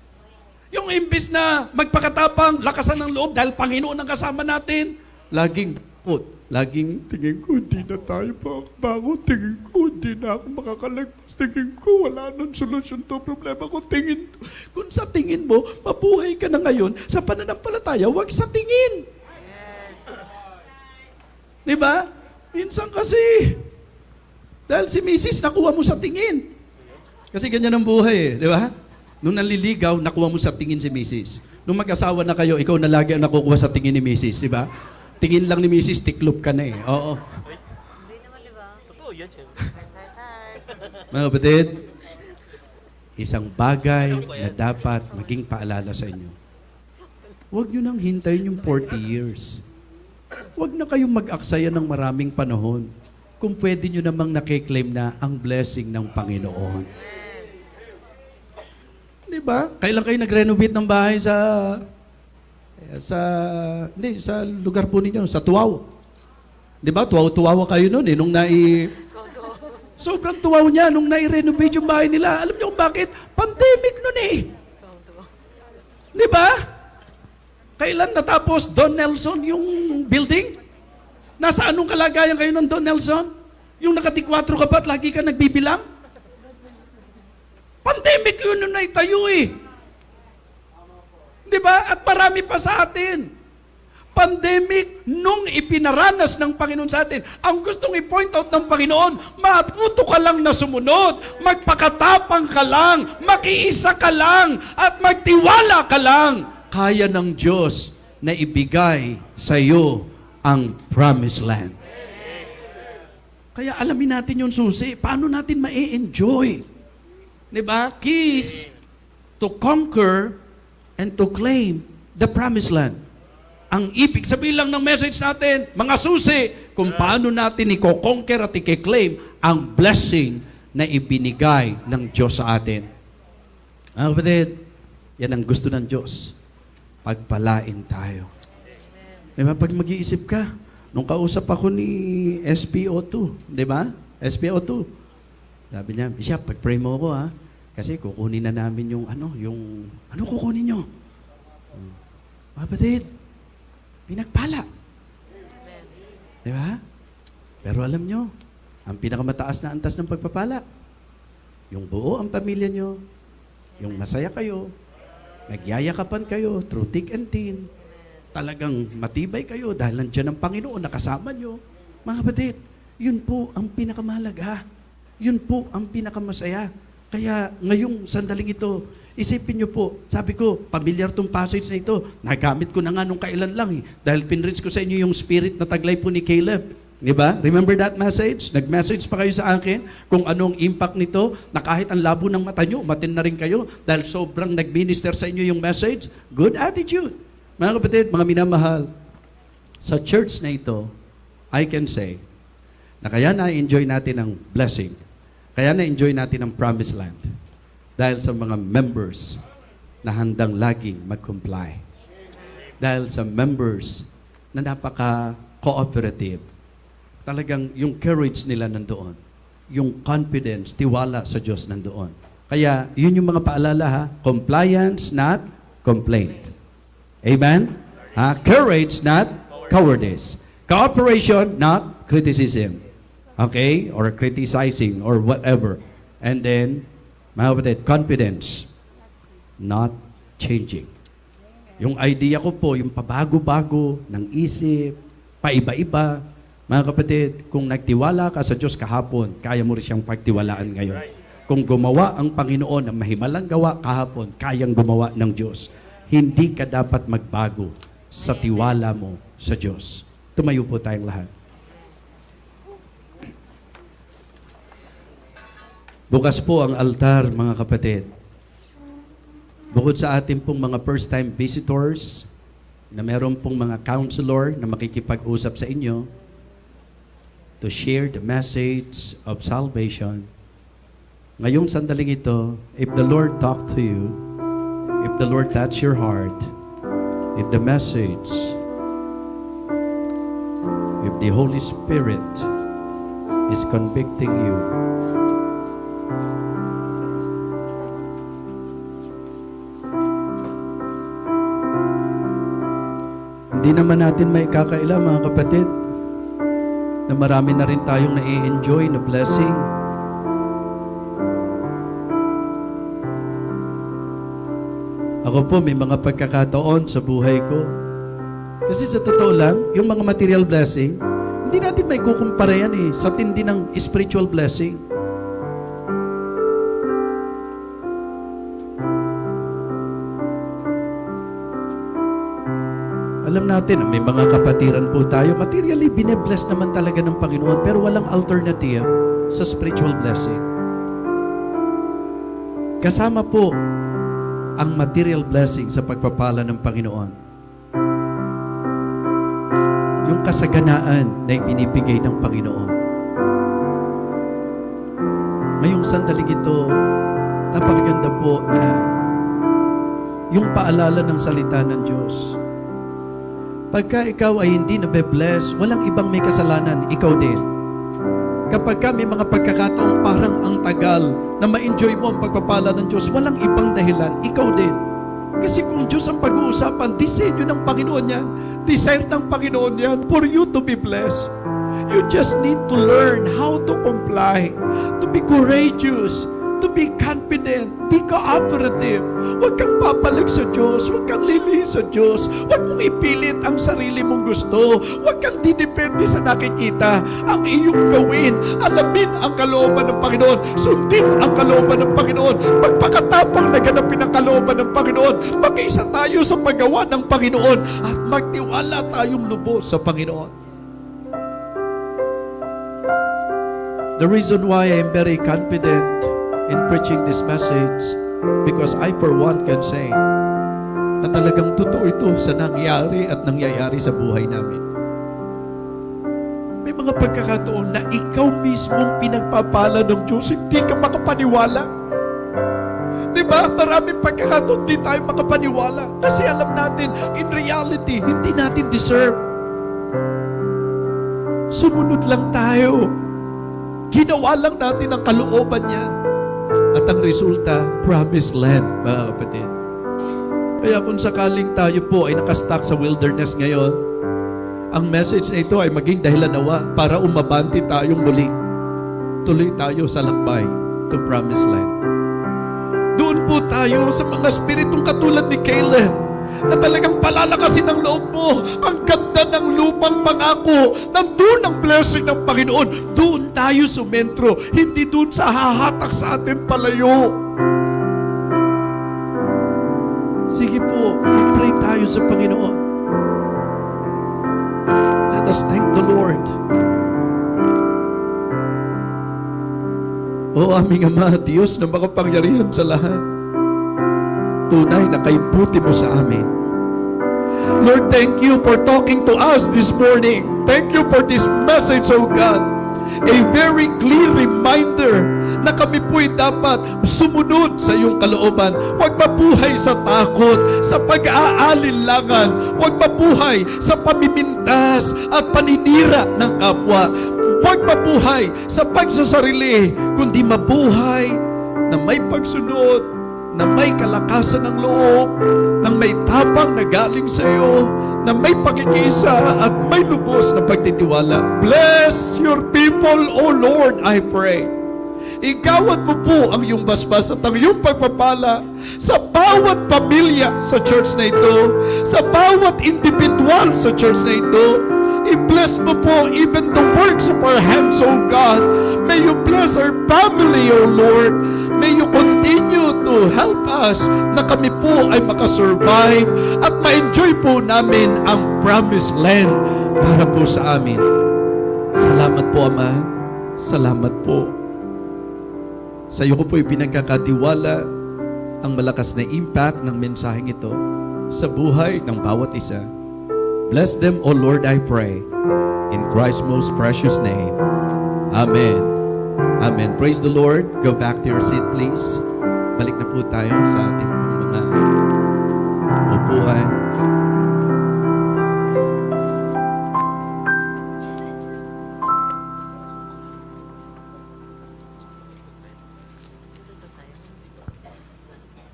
[SPEAKER 1] Yung imbis na magpakatapang, lakasan ng loob dahil Panginoon ang kasama natin, laging put Laging tingin ko, hindi na tayo makakabango. Tingin ko, hindi na ako makakalagpas. Tingin ko, wala nang solusyon to problema ko. Tingin, kung sa tingin mo, mabuhay ka na ngayon sa pananampalataya, wag sa tingin. Di ba? Minsan kasi, dahil si misis, nakuha mo sa tingin. Kasi ganyan ang buhay, eh, di ba? Nung nanliligaw, nakuha mo sa tingin si misis. Nung mag-asawa na kayo, ikaw na lagi ang nakukuha sa tingin ni misis, di ba? Tingin lang ni Mrs. Tiklop ka na eh. Oo. Hindi naman, di ba? Totoo yan, syempre. Mga kapatid, isang bagay na dapat maging paalala sa inyo. Huwag nyo nang hintayin yung 40 years. Huwag na kayong mag-aksaya ng maraming panahon kung pwede nyo namang nakiklaim na ang blessing ng Panginoon. Di ba? Kailan kayo nag-renovate ng bahay sa sa, hindi, sa lugar po ninyo, sa Tuaw. Di ba? Tuaw-tuwawa kayo noon eh, nung nai... Sobrang tuwaw niya nung nai-renovate yung bahay nila. Alam niyo kung bakit? Pandemic noon eh. Di ba? Kailan natapos Don Nelson yung building? Nasa anong kalagayan kayo ng Don Nelson? Yung nakatikwatro ka ba't lagi ka nagbibilang? Pandemic yun nung naitayo eh. Di ba? At marami pa sa atin. Pandemic, nung ipinaranas ng Panginoon sa atin, ang gustong i-point out ng Panginoon, matuto ka lang na sumunod, magpakatapang ka lang, makiisa ka lang, at magtiwala ka lang. Kaya ng Diyos na ibigay sa iyo ang promised land. Kaya alamin natin yung susi. Paano natin ma-enjoy? Diba? Keys to conquer and to claim the promised land. Ang ibig sabihin lang ng message natin, mga susi, kung paano natin i-conquer at i-claim ang blessing na ibinigay ng Diyos sa atin. Mga kapatid, yan ang gusto ng Diyos. Pagpalain tayo. Di ba? Pag mag-iisip ka, nung kausap ako ni SPO2, di ba? SPO2. Sabi niya, Bishop, pag-pray mo ako ha kasi kukunin na namin yung ano, yung, ano kukunin nyo? Hmm. pinagpala. Di ba? Pero alam nyo, ang pinakamataas na antas ng pagpapala, yung buo ang pamilya nyo, yung masaya kayo, nagyayakapan kayo through thick and thin, talagang matibay kayo dahil nandiyan ang Panginoon, nakasama nyo. Mga batid, yun po ang pinakamahalaga. Yun po ang pinakamasaya. Kaya ngayong sandaling ito, isipin niyo po, sabi ko, pamilyar tong passage na ito. Nagamit ko na nga nung kailan lang eh. Dahil pinrints ko sa inyo yung spirit na taglay po ni Caleb. Di ba? Remember that message? Nag-message pa kayo sa akin kung anong impact nito na kahit ang labo ng mata nyo, matin na rin kayo dahil sobrang nag-minister sa inyo yung message. Good attitude. Mga kapatid, mga minamahal, sa church na ito, I can say na kaya na-enjoy natin ang blessing kaya na-enjoy natin ang promised land dahil sa mga members na handang laging mag-comply. Dahil sa members na napaka-cooperative. Talagang yung courage nila nandoon. Yung confidence, tiwala sa Diyos nandoon. Kaya yun yung mga paalala ha. Compliance, not complaint. Amen? Ha? Courage, not cowardice. Cooperation, not criticism okay, or criticizing, or whatever. And then, mga kapatid, confidence, not changing. Yung idea ko po, yung pabago-bago ng isip, paiba-iba. Mga kapatid, kung nagtiwala ka sa Diyos kahapon, kaya mo rin siyang pagtiwalaan ngayon. Kung gumawa ang Panginoon ng mahimalang gawa kahapon, kayang gumawa ng Diyos. Hindi ka dapat magbago sa tiwala mo sa Diyos. Tumayo po tayong lahat. Bukas po ang altar, mga kapatid. Bukod sa ating pong mga first-time visitors, na meron pong mga counselor na makikipag-usap sa inyo to share the message of salvation, ngayong sandaling ito, if the Lord talk to you, if the Lord touch your heart, if the message, if the Holy Spirit is convicting you, Hindi naman natin may kakaila mga kapatid na marami na rin tayong nai-enjoy na blessing. Ako po may mga pagkakataon sa buhay ko. Kasi sa totoo lang, yung mga material blessing, hindi natin may kukumpara yan eh sa tindi ng spiritual blessing. Alam natin, may mga kapatiran po tayo, materially binebless naman talaga ng Panginoon, pero walang alternative sa spiritual blessing. Kasama po ang material blessing sa pagpapala ng Panginoon. Yung kasaganaan na ibinibigay ng Panginoon. Ngayong sandaling ito, napakaganda po na yung paalala ng salita ng Diyos Pagka ikaw ay hindi nabe-bless, walang ibang may kasalanan, ikaw din. Kapag ka may mga pagkakataong parang ang tagal na ma-enjoy mo ang pagpapala ng Diyos, walang ibang dahilan, ikaw din. Kasi kung Diyos ang pag-uusapan, disenyo ng Panginoon yan, desire ng Panginoon yan for you to be blessed. You just need to learn how to comply, to be courageous, to be confident. Be cooperative. Huwag kang papalik sa Diyos. Huwag kang lilihin sa Diyos. Huwag mong ipilit ang sarili mong gusto. Huwag kang didepende sa nakikita. Ang iyong gawin, alamin ang kalooban ng Panginoon. Sundin ang kalooban ng Panginoon. Magpakatapang naganapin ang kalooban ng Panginoon. Mag-isa tayo sa paggawa ng Panginoon at magtiwala tayong lubos sa Panginoon. The reason why I am very confident in preaching this message because I for one can say na talagang totoo ito sa nangyari at nangyayari sa buhay namin. May mga pagkakataon na ikaw mismong pinagpapala ng Diyos, hindi ka makapaniwala. Di ba? Maraming pagkakataon hindi tayo makapaniwala kasi alam natin, in reality, hindi natin deserve. Sumunod lang tayo. Ginawa lang natin ang kalooban niya. At ang resulta, promised land, mga kapatid. Kaya kung sakaling tayo po ay nakastock sa wilderness ngayon, ang message na ito ay maging dahilan nawa para umabanti tayong muli. Tuloy tayo sa lakbay to promised land. Doon po tayo sa mga spiritong katulad ni Caleb na talagang palalakasin ang loob mo. Ang ganda ng lupang pangako. Nandun ang blessing ng Panginoon. Doon tayo sumentro. Hindi doon sa hahatak sa atin palayo. Sige po, pray tayo sa Panginoon. Let us thank the Lord. O aming Ama, Diyos na makapangyarihan sa lahat tunay na kaibuti mo sa amin. Lord, thank you for talking to us this morning. Thank you for this message, O oh God. A very clear reminder na kami po'y dapat sumunod sa iyong kalooban. Huwag mabuhay sa takot, sa pag-aalinlangan. Huwag mabuhay sa pamimintas at paninira ng kapwa. Huwag mabuhay sa pagsasarili, kundi mabuhay na may pagsunod na may kalakasan ng loob, na may tapang na galing sa iyo, na may pagkikisa at may lubos na pagtitiwala. Bless your people, O Lord, I pray. Igawad mo po ang iyong basbas at ang iyong pagpapala sa bawat pamilya sa church na ito, sa bawat individual sa church na ito, I-bless mo po even the works of our hands, O God. May you bless our family, O Lord. May you continue to help us na kami po ay makasurvive at ma-enjoy po namin ang promised land para po sa amin. Salamat po, Ama. Salamat po. Sa iyo ko po ipinagkakatiwala ang malakas na impact ng mensaheng ito sa buhay ng bawat isa. Bless them, O Lord, I pray. In Christ's most precious name. Amen. Amen. Praise the Lord. Go back to your seat, please. Balik na po tayo sa ating mga upuan.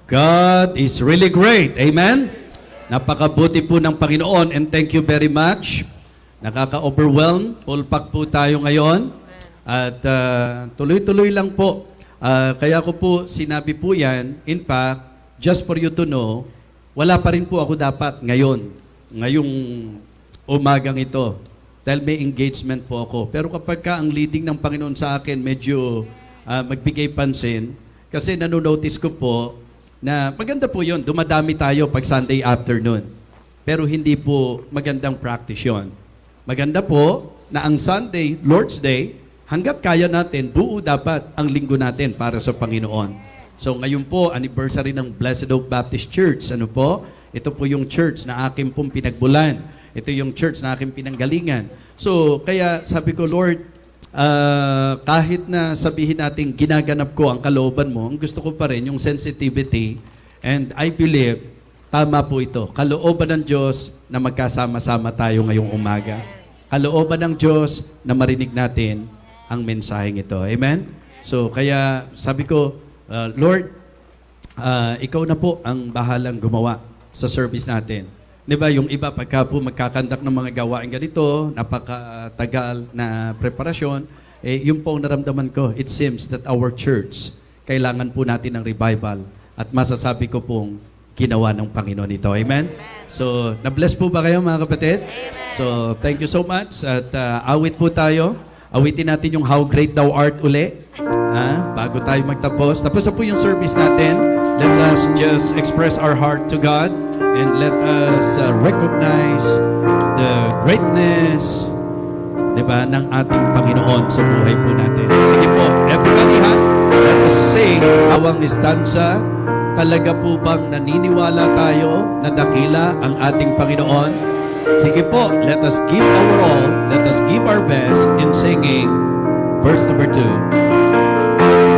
[SPEAKER 1] God is really great. Amen? Napakabuti po ng Panginoon and thank you very much. Nakaka-overwhelm. Full pack po tayo ngayon. At uh, tuloy-tuloy lang po Uh, kaya ko po sinabi po yan, in fact, just for you to know, wala pa rin po ako dapat ngayon, ngayong umagang ito. Dahil may engagement po ako. Pero kapag ka ang leading ng Panginoon sa akin, medyo uh, magbigay pansin, kasi nanonotice ko po na maganda po yon dumadami tayo pag Sunday afternoon. Pero hindi po magandang practice yon Maganda po na ang Sunday, Lord's Day, Hanggat kaya natin, buo dapat ang linggo natin para sa Panginoon. So ngayon po, anniversary ng Blessed Oak Baptist Church. Ano po? Ito po yung church na akin pong pinagbulan. Ito yung church na akin pinanggalingan. So kaya sabi ko, Lord, uh, kahit na sabihin natin ginaganap ko ang kalooban mo, ang gusto ko pa rin yung sensitivity and I believe tama po ito. Kalooban ng Diyos na magkasama-sama tayo ngayong umaga. Kalooban ng Diyos na marinig natin ang mensaheng ito. Amen? So, kaya sabi ko, uh, Lord, uh, ikaw na po ang bahalang gumawa sa service natin. Di ba, yung iba pagka po magkakandak ng mga gawain ganito, napakatagal na preparasyon, eh, yung po naramdaman ko, it seems that our church, kailangan po natin ng revival. At masasabi ko pong ginawa ng Panginoon ito. Amen? Amen. So, na-bless po ba kayo mga kapatid? Amen. So, thank you so much. At uh, awit po tayo. Awitin natin yung How Great Thou Art uli. Ha? Bago tayo magtapos. Tapos na po yung service natin. Let us just express our heart to God and let us uh, recognize the greatness di ba, ng ating Panginoon sa buhay po natin. Sige po, everybody ha, let us sing awang istansa. Talaga po bang naniniwala tayo na dakila ang ating Panginoon? Sige po, let us give our all, let us give our best in singing verse number 2.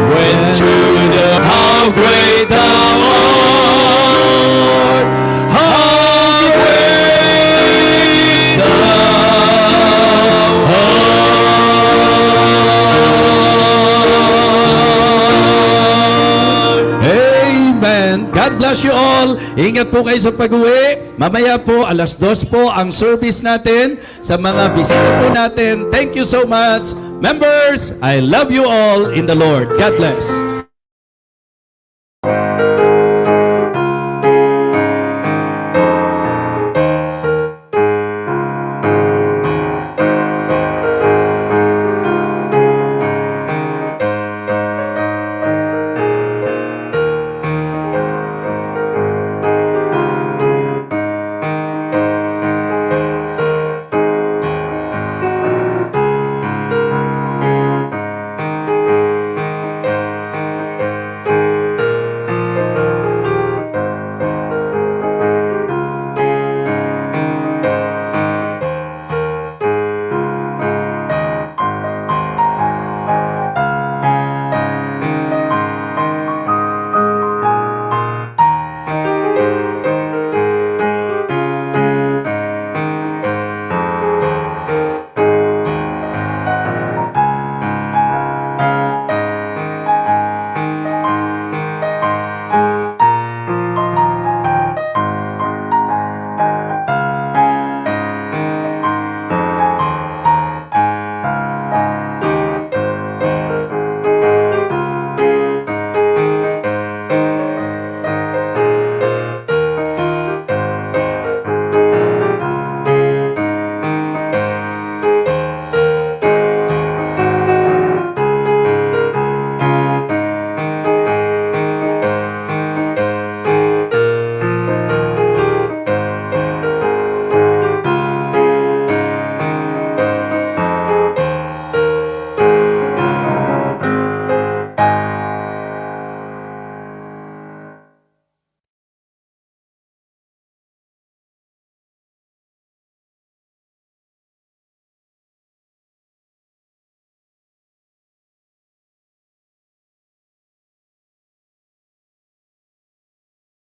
[SPEAKER 1] When to the how great thou art,
[SPEAKER 2] how great thou
[SPEAKER 1] art. Amen. God bless you all. Ingat po kayo sa pag-uwi. Mamaya po, alas dos po ang service natin sa mga bisita po natin. Thank you so much. Members, I love you all in the Lord. God bless.